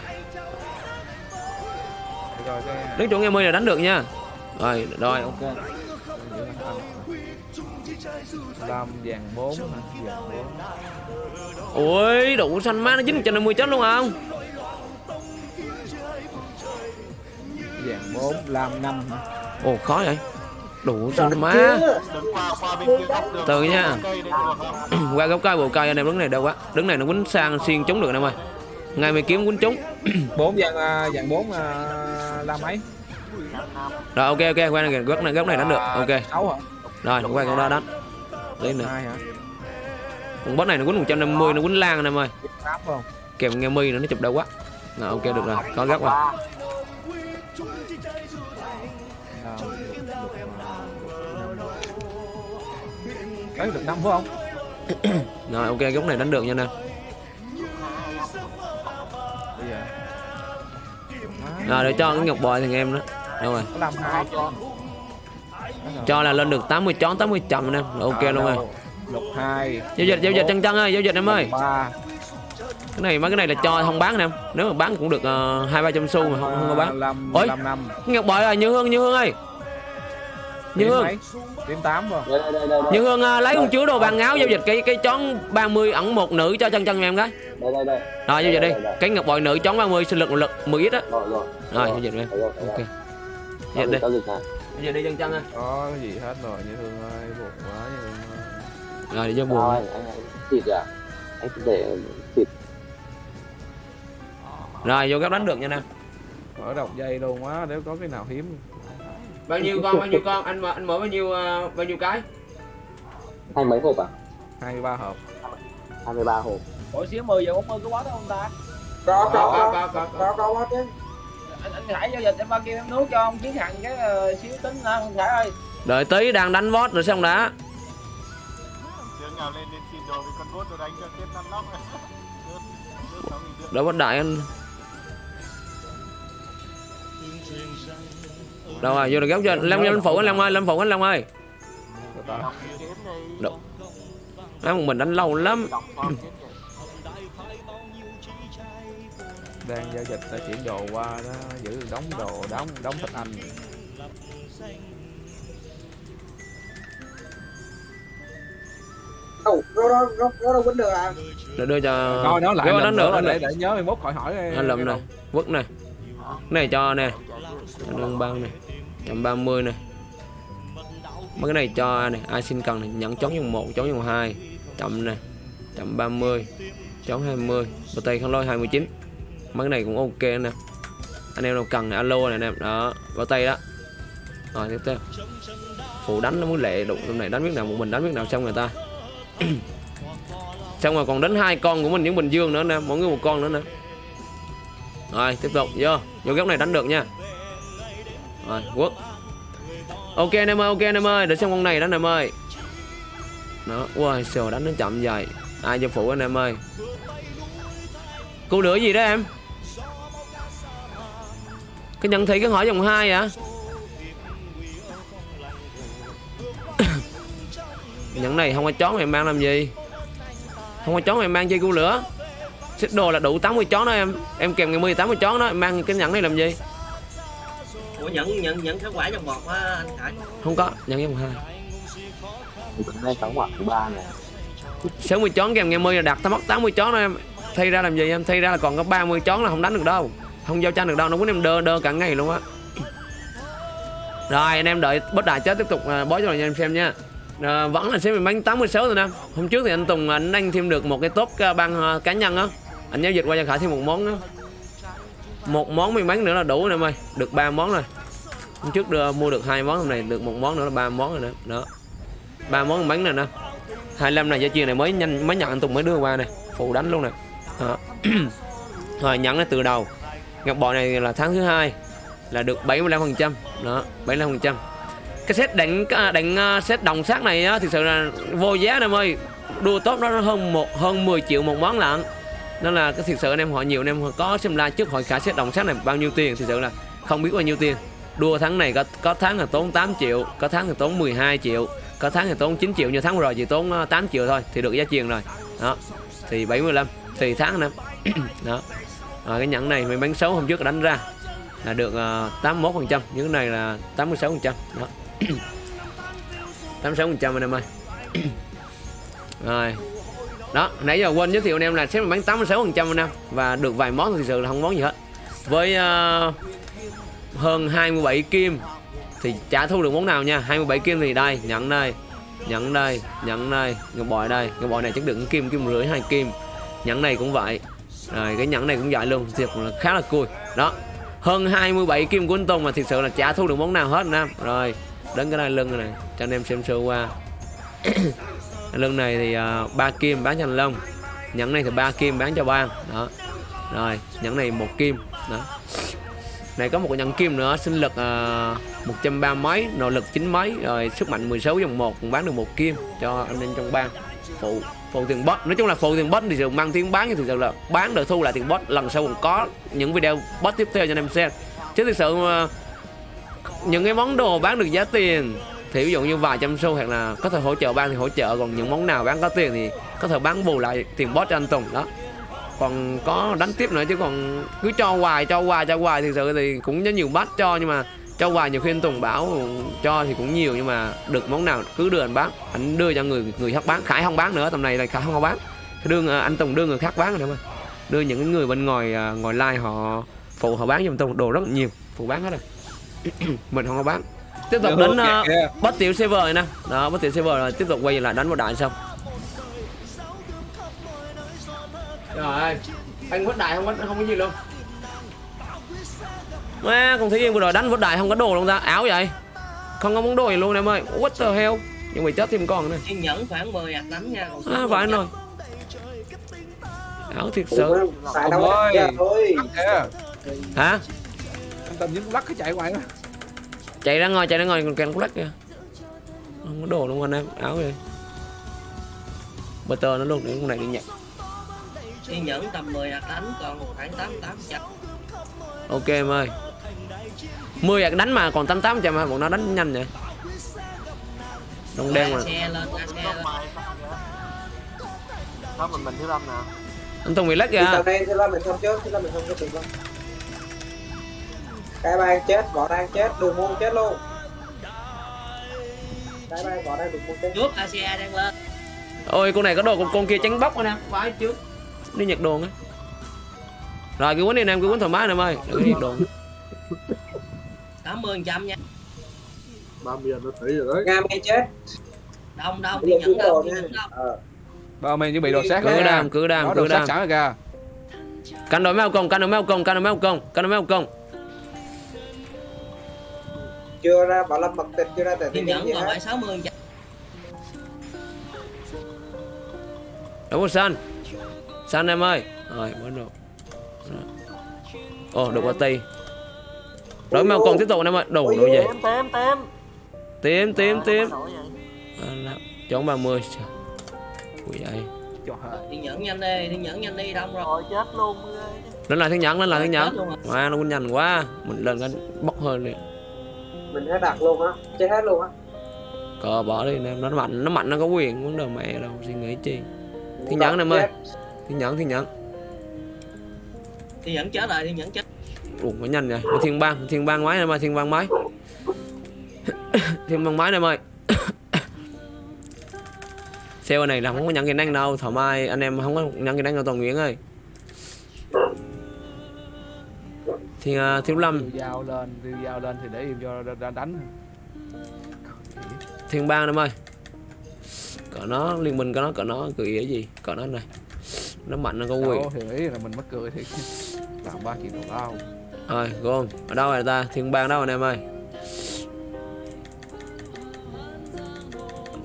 Đứng chỗ nghe mươi là đánh được nha. Rồi rồi ok. Lam vàng bốn hả? Vàng bốn. Ui đủ xanh má nó chín trăm năm mươi chết luôn không vàng bốn lam năm hả? Ồ khó vậy. Đủ xanh má. góc. Từ nha. Qua gốc cây bộ cây anh em đứng này đâu quá. Đứng này nó quýnh sang xuyên trúng được anh em ơi. Ngay mày kiếm quýnh trúng. Bốn vàng à, vàng bốn à, lam mấy rồi ok ok qua này góc này góc này đánh được. Ok. Sáu hả? Rồi qua con đó đánh. Lên nữa con boss này nó quýnh 150 nó quýnh lan anh em ơi. Kèm nghe mi nữa nó chụp đâu quá. Rồi ok được rồi. Có góc rồi đấy được năm phải không? Rồi ok góc này đánh được nha nè. Rồi để cho cái ngọc bội thằng em đó. Đâu rồi. Làm hai con cho là lên được 80 chón 80 chậm em. Rồi, ok luôn rồi. Lục hai. Giao dịch giao dịch chân chân ơi giao dịch em ơi. Cái này mấy cái này là cho không bán em nếu mà bán cũng được ờ, hai ba trăm xu mà không, không có bán. Ôi. ngọc bội rồi như hương như hương ơi như hương. điểm tám không đây đây đây đây. Như hương ờ, lấy con chứa đồ bàn áo giao dịch cái cái chón 30 ẩn một nữ cho chân chân em cái đây đây đây. Rồi giao dịch đi Đây, đây, đây. cái ngọc bội nữ chón 30 sinh lực một lực 10 ít á. Rồi rồi. Rồi giao dịch rồi, thấy ok. Rồi. giao dịch đi. Giao dịch đi chân chân ơi có cái gì hết rồi như thương ơi buồn quá như thương ơi. Rồi để cho buồn. Anh anh thịt à? Anh để thịt. Rồi vô góc đánh được nha nè. Mở đọc dây luôn quá nếu có cái nào hiếm bao nhiêu con bao nhiêu con? Anh anh mở bao nhiêu uh, bao nhiêu cái? Hai mấy hộp à? 23 hộp. 23 hộp. Mỗi xíu 10 giờ 40 có quá đâu ông ta? Có có có có. có có quá chứ. Anh anh Khải giao dịch em bao kia em nước cho ông chiến thằng cái uh, xíu tính à, ra anh Khải ơi. Đợi tí đang đánh vót rồi xong đã. Tiếng nào bắt đại anh. Đâu rồi vô được góc chưa lâm lâm phụ anh lâm ơi lâm phụ anh lâm ơi. Được. Nói một mình đánh lâu lắm. Đang giao dịch đã chuyển đồ qua đó giữ đóng đồ đóng đóng thịt anh. Đâu nó nó nó nó đâu quýnh được à? Để đưa cho coi nó lại Vô đánh nữa đánh để để nhớ mốt khỏi hỏi anh này vứt này Cái này cho nè. Lương băng này trăm ba mươi này. Mấy cái này cho này, ai xin cần này nhận chống dùng một chống dùng hai, chậm nè chậm ba mươi chón hai mươi bờ tay không lôi hai mươi chín. Mấy cái này cũng ok nè. Anh em nào cần này, alo này anh em đó, vào tay đó. Rồi, tiếp theo. Phụ đánh nó muốn lệ đụng này đánh biết nào, một mình đánh biết nào xong người ta. Xong rồi còn đánh hai con của mình, những bình dương nữa nè, mỗi người một con nữa nè. Rồi, tiếp tục, vô. Vô góc này đánh được nha rồi quất ok anh em ơi, ok anh em ơi, để xem con này đó anh em ơi. Đó wow sờ đánh nó chậm dài ai cho phụ anh em ơi? Cô lửa gì đó em? Cái nhận thị cái hỏi vòng hai à nhận này không có chón em mang làm gì? Không có chón em mang chơi cu lửa. Xích đồ là đủ 80 chón đó em. Em kèm ngày 10 80 chón đó, em mang cái nhẫn này làm gì? Nhận nhận nhận kết quả trong bọt á anh Khải. Không có nhận vòng hai. Này sáu quả thứ ba này 60 chón kèm ngày 10 là đặt ta mất 80 chón em. Thay ra làm gì em? Thay ra là còn có 30 chón là không đánh được đâu. Không giao tranh được đâu nó quýnh em đơ đơ cả ngày luôn á. Rồi anh em đợi bất đại chết tiếp tục à, bó cho anh em xem nha. À, vẫn là sẽ bị bánh 86 rồi nè. Hôm trước thì anh Tùng anh anh thêm được một cái top à, băng à, cá nhân á. Anh giao dịch qua cho Khải thêm một món nữa. Một món may mắn nữa là đủ nè em ơi. Được ba món rồi hôm trước đưa mua được hai món, hôm này được một món nữa là ba món rồi nữa đó. Ba món bánh này nè. 25 này giá truyền này mới nhanh, mới nhận anh Tùng mới đưa qua này. Phụ đánh luôn nè đó. rồi, nhận nó từ đầu. Ngọc bội này là tháng thứ hai, là được 75 phần trăm. Đó 75 phần trăm. Cái set đánh à, đánh à, set đồng sát này á thực sự là vô giá anh em ơi. Đua tốt nó hơn một, hơn 10 triệu một món lận nên là cái thực sự anh em hỏi nhiều anh em có xem like trước hỏi cả set đồng sát này bao nhiêu tiền. Thực sự là không biết bao nhiêu tiền đua tháng này có có tháng là tốn 8 triệu có tháng thì tốn 12 triệu có tháng thì tốn 9 triệu như tháng rồi chỉ tốn ờ, 8 triệu thôi thì được giá truyền rồi. Đó thì 75 thì tháng năm đó. À, cái nhẫn này mình bán xấu hôm trước đánh ra là được ờ, uh, 81 phần trăm những này là 86 phần trăm. Đó. 86 phần trăm anh em ơi. Rồi. Đó nãy giờ quên giới thiệu anh em là sẽ bán 86 phần trăm anh em và được vài món thực sự là không món gì hết. Với uh, hơn 27 kim. Thì chả thu được món nào nha? 27 kim thì đây nhận đây. Nhận đây nhận đây. Ngọc bội đây. Ngọc bội này chắc được kim kim rưỡi hai kim. Nhẫn này cũng vậy. Rồi cái nhẫn này cũng vậy luôn. Thiệt là khá là cùi. Đó. Hơn 27 kim của anh Tùng mà thực sự là chả thu được món nào hết nam rồi đến cái này lưng này cho anh em xem sơ qua. Lưng này thì uh, kim bán cho anh Long. Nhẫn này thì ba kim bán cho ban đó. Rồi nhẫn này một kim. Đó này có một cái nhẫn kim nữa sinh lực à, uh, 130 mấy nỗ lực chín mấy rồi sức mạnh 16 dòng 1 bán được một kim cho anh em trong bang. Phụ phụ tiền bot. Nói chung là phụ tiền bot thì thường mang tiếng bán thì thực sự là bán được thu lại tiền bot lần sau còn có những video bot tiếp theo cho anh em xem. Chứ thực sự những cái món đồ bán được giá tiền thì ví dụ như vài trăm xu hoặc là có thể hỗ trợ ban thì hỗ trợ còn những món nào bán có tiền thì có thể bán bù lại tiền bot cho anh Tùng đó còn có đánh tiếp nữa chứ còn cứ cho hoài cho hoài cho hoài thực sự thì cũng có nhiều bát cho nhưng mà cho hoài nhiều khi anh Tùng bảo cho thì cũng nhiều nhưng mà được món nào cứ đưa anh bán. Anh đưa cho người người khác bán Khải không bán nữa tầm này là Khải không bán. Đưa anh Tùng đưa người khác bán rồi mà. Đưa những người bên ngoài à, ngoài like họ phụ họ bán cho anh Tùng đồ rất nhiều phụ bán hết rồi. Mình không có bán. Tiếp tục đến uh, bắt tiểu server này nè. Đó bắt tiểu server rồi tiếp tục quay lại đánh vào đại xong rồi anh. Vứt đại không có không có gì luôn. Má, con thấy yên vừa rồi đánh vứt đại không có đồ luôn ta. Áo vậy? Không có món đồ gì luôn em ơi. What the hell? Nhưng mà chết thêm con nữa. Kiên nhẫn khoảng 10 hạt đánh nha còn à, phải rồi. Áo thiệt sự. Thôi kìa. Hả? Anh tầm những lắc cái chạy ngoài đó chạy ra ngoài chạy ra ngoài còn kèn lắc kìa. Không có đồ luôn anh em. Áo gì butter nó luôn để con này đi nhặt kiên nhẫn tầm 10 hạt đánh còn khoảng 88 trăm ok em ơi. 10 hạt đánh mà còn 88 trăm mà bọn nó đánh nhanh vậy. Đông đen mà. Xe lên ra xe lên. Sao mình mình thứ năm nè. Anh Tùng bị lắc Thì kìa thì là mình không trước thì là mình không có tiền luôn cái ban chết võ đang chết đường môn chết luôn. Cái ban võ đang đường môn chết. Trước ASEA đang lên. Ôi con này có đồ con, con kia tránh bóc anh em phải trước đi nhặt đồ á. Rồi cứ quấn đi anh em cứ quấn thoải mái anh em ơi đừng có nhặt đồ 80 trăm nha. 30 nó tỷ rồi đấy. Nga mi chết. Đông đông giờ nhẫn kiên nha. nhẫn ờ. Bao mình chuẩn bị đồ sát cứ đam cứ đam cứ đam. sẵn rồi kìa. Cắn đối mèo công cắn đối mèo công cắn đối mèo công cắn đối mèo công. Chưa ra bảo lâm mật tịch chưa ra tệ tiền nhẫn còn phải 60 trăm đúng rồi san em ơi. Rồi bắt đầu ồ được qua tay đối mèo công tiếp tục anh em ơi. Đủ đủ vậy. Tím tím tím. À, là- chống 30 Trời. Ui vậy. Kiên nhẫn nhanh đi kiên nhẫn nhanh đi đông rồi. Rồi chết luôn. Lên lại thiên nhẫn lên lại thiên nhẫn. wow nó nhanh quá. Mình lên cái bốc hơn đi mình hết đặt luôn á. Chết hết luôn á. Cờ bỏ đi anh em. Nó mạnh nó mạnh nó có quyền vấn đề mẹ đâu. Suy nghĩ chi. Thiên nhẫn em ơi thiên nhẫn thiên nhẫn. Kiên nhẫn chết rồi kiên nhẫn chết ủa nó nhanh vậy? Thiên bang thiên bang máy em ơi thiên bang máy. Thiên bang máy em ơi Sale này là không có nhận kỹ năng đâu thoải mái anh em không có nhận kỹ năng đâu toàn nguyễn ơi. Thì uh, thiếu lâm. Dao lên dao lên thì để im cho đánh. Thiên bang em ơi cỡ nó liên minh có nó cỡ nó cười ý gì? Cỡ nó này nó mạnh nó có quyền Đâu, thì ý là mình mắc cười thì làm ba chuyện đầu tao rồi gom. Ở đâu rồi ta? Thiên bang đâu anh em ơi?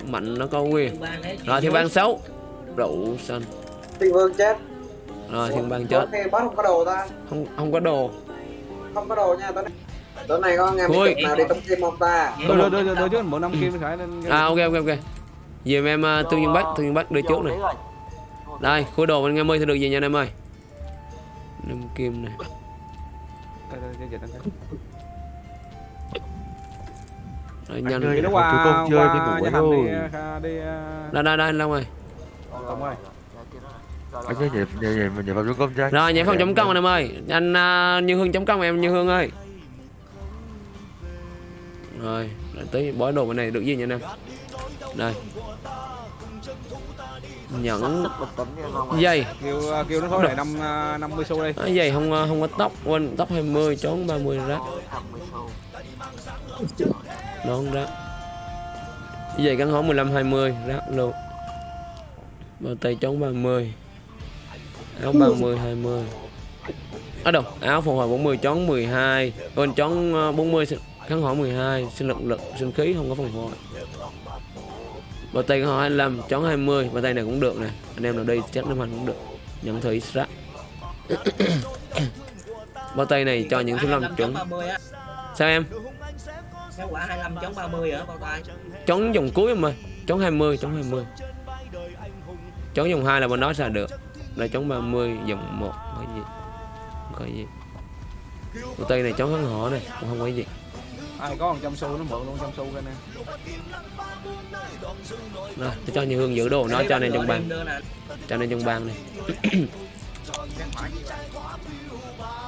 Mạnh nó có quyền rồi thiên bang xấu. Rượu xanh. Thiên vương chết. Rồi thiên bang chết. boss không có đồ ta? Không không có đồ. Không có đồ nha tối nay tối nay có nghe mấy nào đi tống kim không ta? Đưa đưa đưa đưa chứ bộ năm kim khải nên à ok ok ok. Dìm em uh, tương dương bắc tương dương bắc đưa trước này. Đây khối đồ bên nghe mươi thì được gì nha anh em ơi? Năm kim này. Đây, đây, đây, đây, đây. rồi nhanh Thì nó qua con chơi qua ngủ rồi. đây đây đây long ơi. Tông ơi. Rồi, Anh chơi nhảy nhảy nhảy mình nhảy vào công chơi. Rồi nhảy phòng chống công anh em ơi. Anh uh, như hương chống công em như hương ơi. Rồi tới bói đồ bên này được gì nha anh em? Đây nhẫn. À. dây kêu kêu nó khối này năm à, 50 xu đi à, dây không không có tóc quên tóc 20 chón 30 rác 50 xu nón rác dây gắn hóm 15 20 rác luôn bao tay chón 30 áo 30 20 ở đâu áo phục hồi 40 chón 12 quên chón ờ, 40 sinh- kháng hỏi 12 sinh lực lực sinh khí không có phòng hồi bao tay hỏi 25 chón 20 bao tay này cũng được nè. Anh em nào đi chắc năm hành cũng được. Nhận thử rác bao tay này cho những thứ năm chuẩn. 30 á. Sao em? Cái quả 25 chống 30 ở bao tay. Chón dòng cuối em ơi. Chón 20 chón 20 chón dòng 2 là bên đó xài được. Là chón 30 dòng 1 có gì. Có gì. Bộ tay này chón kháng họ này cũng không có gì ai có 100 xu nó mượn luôn 100 xu cái này rồi tôi cho như hương giữ đồ nó cho nên trong bàn nè. Cho nên trong bàn này.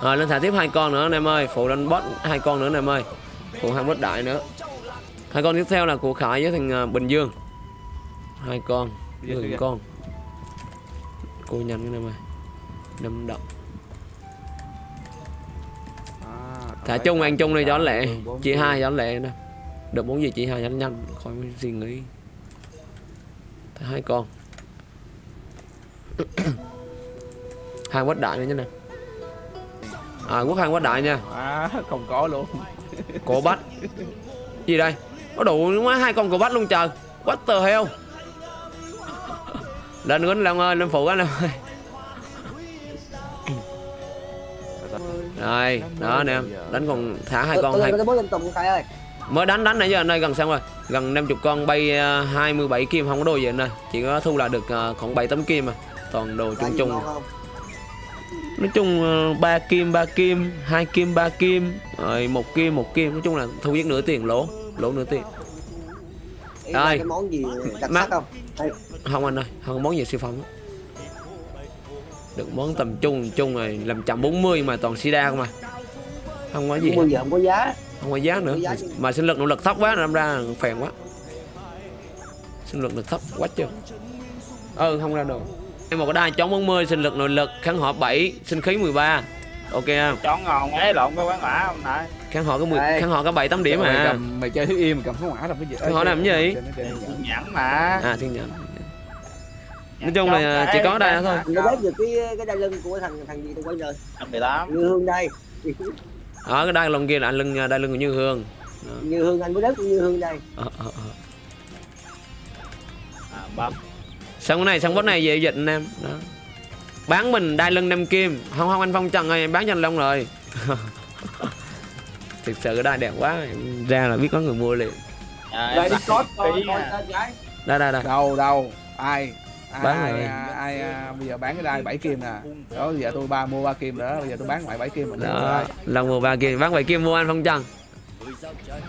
Rồi lên thả tiếp hai con nữa anh em ơi. Phụ lên boss hai con nữa anh em ơi. Phụ hai boss đại nữa. Hai con tiếp theo là của khải với thằng à, bình dương. Hai con ra. con. Cô nhanh cái này mày đâm động thả chung ăn chung đi cho lẹ. chị hai cho lẹ nè. Được bốn gì chị hai nó nhanh khỏi suy nghĩ. Thả hai con. Hai quát đại nữa nha nè. À quốc hai quát đại nha. À, không có luôn. Cổ bách. Gì đây? Có đủ quá hai con cổ bách luôn trời. What the hell? Lên quýnh long ơi lên phụ anh em ơi rồi đó nè đánh còn thả hai con hai mới đánh đánh nãy giờ anh ơi gần xong rồi. Gần 50 con bay ờ, 27 kim không có đồ gì anh ơi chỉ có thu lại được ờ, khoảng 7 tấm kim mà. Toàn đồ chung chung. nói chung ờ, ba kim ba kim hai kim ba kim rồi một kim một kim. Nói chung là thu giết nửa tiền lỗ lỗ nửa tiền. Đây. cái món gì đặc Má- sắc không? Đây, không anh ơi không có món gì siêu phẩm. Được món tầm trung trung rồi làm chậm 40 mà toàn sida không à? Không có gì hết. bây giờ không có giá. Không có giá nữa. Có giá mà sinh lực nỗ lực thấp quá đâm ra phèn quá. Sinh lực lực thấp quá chưa ừ không ra được em một cái đai chống 40 sinh lực nội lực kháng họ 7 sinh khí 13 ok không? Chọn ngon ấy lộn cái quán mã không nãy kháng họ có 10 Đây. kháng họ có 7 8 điểm mày, à. cầm, mày chơi thứ im mày cầm pháo hỏa làm cái gì? Pháo hỏa làm cái gì? Nhẫn mà. À thiên nhận nói chung là chỉ có đây đó thôi. nó biết được cái cái đai lưng của thằng thằng gì tôi quay rồi? 18 như hương đây. Ở cái đai lông kia là anh lưng đai lưng của như hương. Như hương anh mới đất như hương đây. Ờ, ờ, ờ. à, bấm. Xong cái này xong cái này về dịch anh em. Đó. Bán mình đai lưng năm kim. Không không anh phong trần ơi em bán cho anh long rồi. Thực sự cái đai đẹp quá em ra là biết có người mua liền. À, đây đi cốt coi coi à. đây đây đây. Đâu đâu ai ai Bán ai, rồi. ai, ai, à, bây giờ bán cái đai 7 kim nè. Đó bây giờ tôi ba mua ba kim nữa bây giờ tôi bán ngoài 7 kim mình đó long mua ba kim bán bảy kim mua anh phong trần.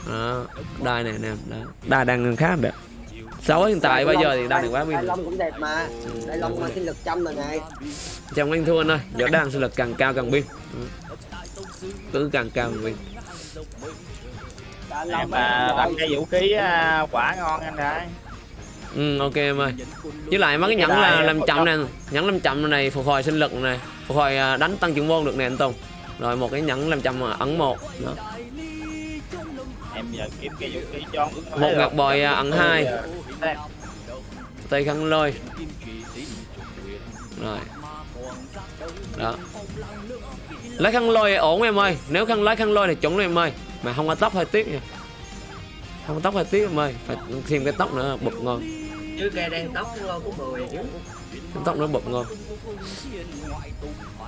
Đó đai này nè đó. đai đang khá đẹp. Xấu hiện tại bây giờ thì đai này quá pin. Lông cũng đẹp mà. Đai lông mà sinh lực trăm rồi này. Trong anh thua ơi giờ đang sinh lực càng cao càng pin. Cứ càng cao càng pin. Em mà đặt cái vũ khí à, quả ngon anh ơi ừ ok em ơi. Với lại mấy cái nhẫn là làm chậm nè nhẫn làm chậm này phục hồi sinh lực này phục hồi à, đánh tăng trưởng môn được nè anh tùng. Rồi một cái nhẫn làm chậm à, ấn một. Đó. em giờ kiếm cái vũ khí cho một ngọc bội à, ấn hai. Tay khăn lôi. Rồi. Đó. Lấy khăn lôi ổn em ơi. Nếu khăn lấy khăn lôi thì chuẩn em ơi. Mà không có tóc hơi tiếc nha không tóc hơi tiếc em ơi. Phải thêm cái tóc nữa bụp ngon. Chứ cây đen tóc của 10 chứ cái tóc nó bụp ngon.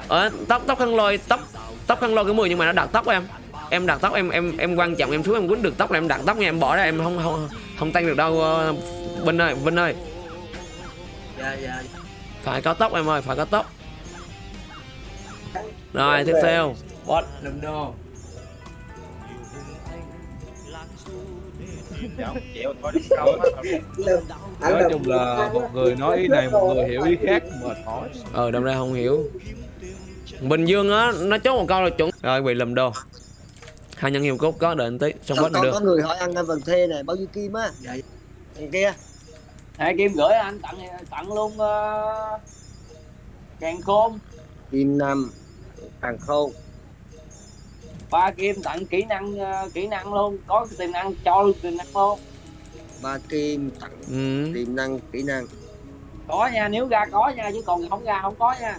Ờ, tóc tóc khăn lôi tóc tóc khăn lôi cái mười nhưng mà nó đặt tóc em. Em đặt tóc em em em quan trọng em xuống em quýnh được tóc là em đặt tóc nha. Em bỏ ra em không không không tăng được đâu ờ, Vinh ơi Vinh ơi. Dạ dạ. Phải có tóc em ơi phải có tóc. Rồi tiếp theo. Bot lùm đô nói chung là một người nói ý này một người hiểu ý khác mệt mỏi ờ đâm ra không hiểu. Bình dương á nó chốt một câu là chuẩn. Rồi bị lầm đồ. Hai nhân hiệu cốt có đợi anh tí xong bớt được. có người hỏi ăn vần thê này bao nhiêu kim á? Dạ. Thằng kia. Hai kim gửi anh tặng tặng luôn uh, càng khôn. Kim Nam Càng khôn ba kim tặng kỹ năng ờ, kỹ năng luôn có tiềm năng cho luôn tiềm năng luôn Ba Kim tặng ừ. tiềm năng kỹ năng có nha nếu ra có nha chứ còn không ra không có nha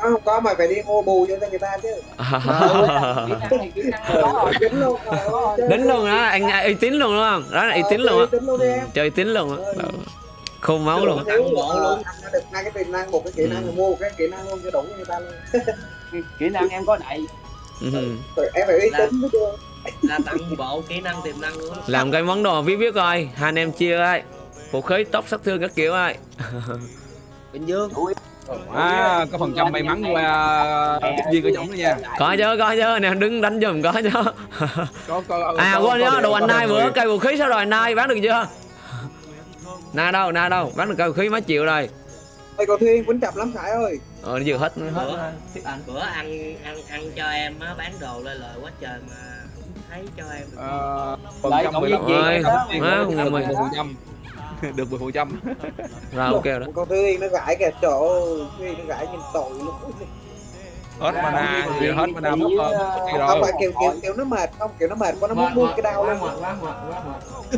không có mà phải đi mua bù cho người ta chứ có rồi Dính luôn Đính luôn đó, anh uy tín luôn đúng không? Đó là uy tín luôn á. Luôn Chơi uy tín luôn á. Đó. Khôn máu luôn. Thiếu luôn Anh đã được hai cái tiềm năng một cái kỹ năng rồi mua một cái kỹ năng luôn cho đủ cho người ta luôn kỹ, năng em có đầy Ừ. Rồi em phải uy tín mới chưa là tặng bộ kỹ năng tiềm năng luôn Làm cái món đồ viết viết coi, hai anh em chia ơi. Vũ khí tốc sát thương các kiểu ơi. Bình Dương À, có phần trăm may mắn qua tiếp viên của chổng đó nha. Có chứ, có chứ, nè đứng đánh giùm có chứ. Có có À quên nhớ đồ anh Nai bữa cây vũ khí sao rồi anh Nai bán được chưa? Na đâu, na đâu, bán được cây vũ khí mấy triệu rồi. Ê cầu Thuyên quýnh chập lắm Khải ơi Ờ vừa hết hết. bữa bữa ăn ăn ăn cho em á bán đồ lên lời quá trời mà thấy cho em được. Ờ, cộng mười với lăm. gì má, không cho phần trăm được 10 phần trăm. Rồi ok đó. Cầu Thuyên nó gãi kìa trời ơi nó gãi nhìn tội luôn hết mana thì hết mana mất hơn không rồi phải kiểu kiểu kiểu nó mệt không? Kiểu nó mệt quá nó muốn buông cái đau luôn.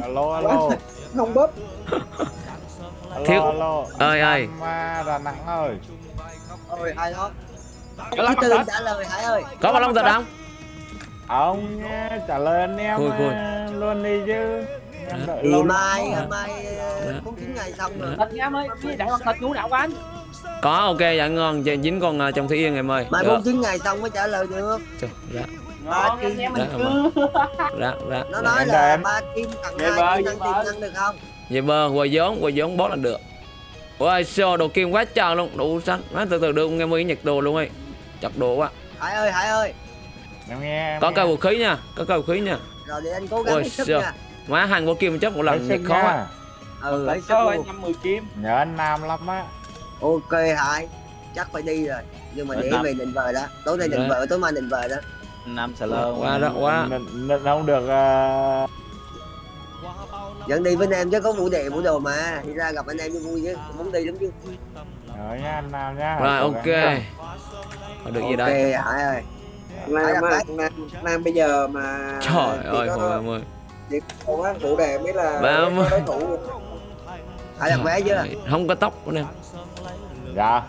alo alo. Không bóp Thiếu- Ơi ơi. Đà Nẵng ơi Ôi hay đó Có lắm, Tư trả lời Hải ơi Có bao lông thịt không? ông trả lời anh em Khui, khui. à, luôn đi chứ Thì lâu mai lắm. mai ờ, cũng 9 ngày xong rồi nha em ơi đại con thịt ngũ đạo của anh Có ok dạ ngon, Giờ dính con ờ, trong Thủy Yên em ơi. mai Được. 49 ngày xong mới trả lời được Trời, Dạ, em mình Dạ, cứ dạ, dạ. nó dạ. nói là ba kim tặng hai bờ. tiềm năng được không Về bơ, quầy vốn, quầy vốn bó là được. Ôi, xô đồ kim quá trời luôn, đủ xanh. Má từ từ đưa nghe mới nhặt đồ luôn ấy. Chặt đồ quá. Hải ơi Hải ơi em nghe em Có nghe. cây vũ khí nha, có cây vũ khí nha. rồi để anh cố gắng Ôi, hết sức nha Má hàng của kim chấp một lần nhặt khó quá. ừ hết sức Có anh năm mười kim nhớ anh Nam lắm á ok Hải chắc phải đi rồi nhưng mà để về định vợ đó tối nay định Đấy. vợ tối mai định vợ đó Nam Sà Quá đó, quá. Không được à, dẫn đi với anh em chứ có vũ đề vũ đồ mà. Đi ra gặp anh em vui chứ muốn đi lắm chứ. Nhớ nha anh Nam nha. Rồi ok. được gì ok đây? Hải ơi. Nam, Nam, Nam, Nam bây giờ mà Trời ơi, có- hồi em ơi. chỉ có phụ đề mới là Ba mươi. đối thủ. Hải đặt vé chưa? Không có tóc của em. dạ.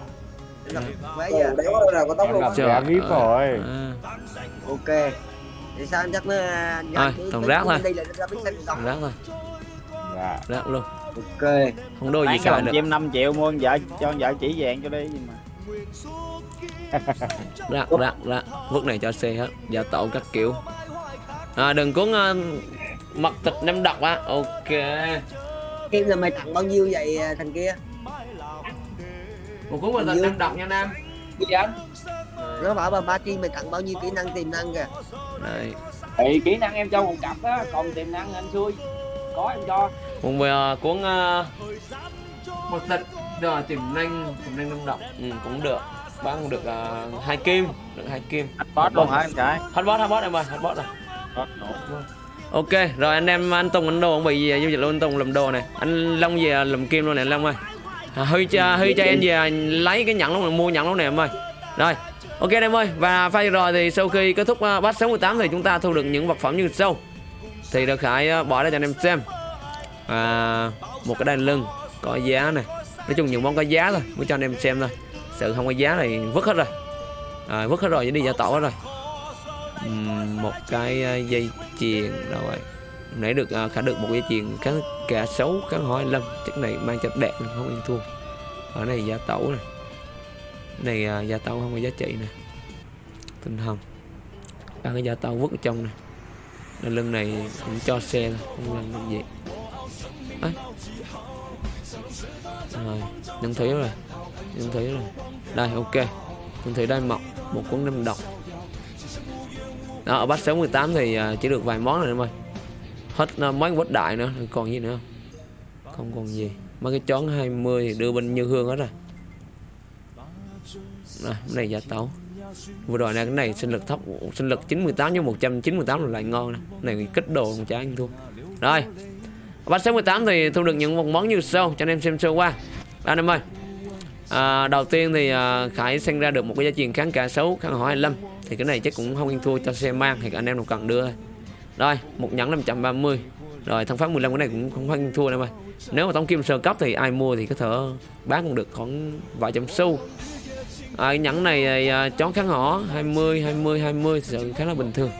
Vé Ồ, chưa? Đéo nào có tóc luôn. VIP rồi. À, ok. Thì sao anh chắc nó Thôi, thằng rác thôi. xong rác thôi, dạ rác luôn. ok Không đôi gì cả được. em 5 triệu mua vợ cho vợ chỉ vàng cho đi mà Rác, rác, rác. Vứt này cho xe hết. Giả tổ các kiểu. À, đừng cuốn uh, mật thịt nem độc á. Ok. Kim là mày tặng bao nhiêu vậy à, thằng kia Một cuốn mật thịt nem độc nha Nam. gì anh nó bảo bà ba Kim mày tặng bao nhiêu kỹ năng tiềm năng kìa Đây. thì kỹ năng em cho một cặp á còn tiềm năng anh xui có em cho. Còn về uh, cuốn uh, một thịt rồi tiềm năng tiềm năng nem độc ừ, cũng được. Bán cũng được uh, hai kim được hai kim. Boss luôn hả anh trai? Hết boss em ơi hết boss rồi. Ok rồi anh em anh Tùng anh Đồ không bị giao dịch luôn anh Tùng làm đồ này. Anh Long về làm kim luôn này anh Long ơi. À, Huy cho Huy cho em về lấy cái nhẫn lúc này mua nhẫn lúc này em ơi. Rồi ok anh em ơi và pha rồi thì sau khi kết thúc uh, batch 68 thì chúng ta thu được những vật phẩm như sau thì được Khải ờ, bỏ ra cho anh em xem. À, một cái đai lưng có giá này nói chung những món có giá thôi mới cho anh em xem thôi. Sự không có giá này vứt hết rồi. À, vứt hết rồi đi giả tổ hết rồi. Một cái ờ, dây chuyền rồi. Nãy được uh, khả được một dây chuyền cá cả xấu cá hỏi lâm chất này mang cho đẹp không yên thua ở này gia tẩu này này uh, gia tẩu không có giá trị nè. Tinh hồng. Ba cái gia tẩu vứt ở trong này Đai lưng này cũng cho xe thôi không làm được gì. Ấy rồi nhận thấy rồi nhận thấy rồi. Đây ok. Nhân thấy đây mọc một cuốn năm độc. Đó ở batch 68 thì à, chỉ được vài món rồi em ơi. Hết à, mấy quất đại nữa còn gì nữa không? Không còn gì. Mấy cái chón 20 thì đưa bên như hương hết rồi. Này, này giả tấu vừa rồi này cái này sinh lực thấp sinh lực 98 với 198 là lại ngon này này kích đồ một trái anh thua. Rồi Bắt 68 thì thu được những một món như sau cho anh em xem sơ qua. Anh em ơi à, đầu tiên thì à, Khải sinh ra được một cái giá trị kháng cả xấu kháng hỏi 25 thì cái này chắc cũng không ăn thua cho xe mang thì anh em nào cần đưa. Thôi. rồi một nhẫn 530 rồi thằng pháp 15 cái này cũng không ăn thua em ơi nếu mà tổng kim sơ cấp thì ai mua thì có thể bán cũng được khoảng vài trăm xu à, cái nhẫn này à, à chón kháng hỏ 20 20 20 sự khá là bình thường.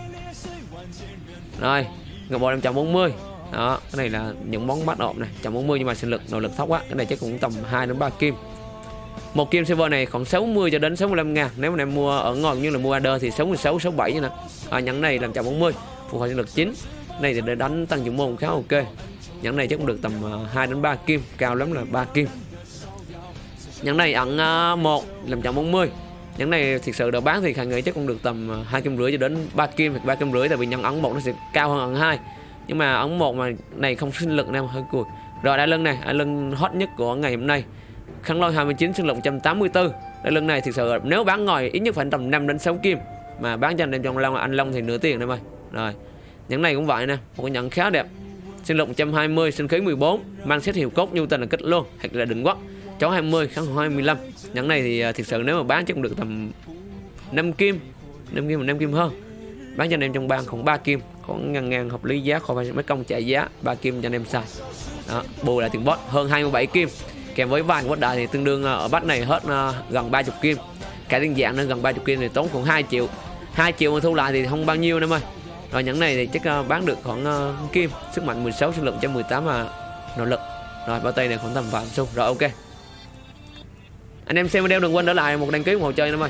Rồi ngọc bội 540 đó cái này là những món bắt ộp này 140 nhưng mà sinh lực nội lực thấp quá. Cái này chắc cũng tầm 2 đến 3 kim. Một kim server này khoảng 60 cho đến 65 ngàn. Nếu mà em mua ở ngon như là mua order thì 66 67 như nè. À, nhẫn này làm 140 phục hồi sinh lực 9 này thì để đánh tăng dụng môn khá ok. Nhẫn này chắc cũng được tầm à, 2 đến 3 kim cao lắm là 3 kim nhẫn này ẩn ờ, uh, 1 làm 140 nhẫn này thực sự đã bán thì khả nghĩ chắc cũng được tầm ờ, hai kim rưỡi cho đến 3 kim hoặc ba kim rưỡi tại vì nhẫn ẩn một nó sẽ cao hơn ẩn hai. Nhưng mà ấn một mà này không sinh lực nam hơi cùi rồi đai lưng này đai lưng hot nhất của ngày hôm nay. Khăn lôi 29 sinh lực 184 đai lưng này thực sự nếu bán ngồi ít nhất phải tầm 5 đến 6 kim. Mà bán cho anh em trong long anh long thì nửa tiền em ơi. Rồi nhẫn này cũng vậy nè một cái nhẫn khá đẹp. Sinh lực 120 sinh khí 14 mang xét hiệu cốt nhu tình là kích luôn hoặc là đỉnh quất chó 20 kháng 25 nhẫn này thì à, thực sự nếu mà bán chắc cũng được tầm 5 kim. 5 kim 5 kim hơn. Bán cho anh em trong bang khoảng 3 kim. Khoảng ngàn ngàn hợp lý giá khỏi mấy công chạy giá 3 kim cho anh em xài. Đó, bù lại tiền bot hơn 27 kim. Kèm với vàng quất đại thì tương đương à, ở bắt này hết à, gần 30 kim. Cái tiền dạng nên gần 30 kim thì tốn khoảng 2 triệu. 2 triệu mà thu lại thì không bao nhiêu em ơi. Rồi nhẫn này thì chắc bán được khoảng kim. Sức mạnh 16 sinh lực 118 mà nỗ lực. Rồi bao tay này khoảng tầm vàng xung rồi ok anh em xem video đừng quên để lại một đăng ký ủng hộ chơi em ơi.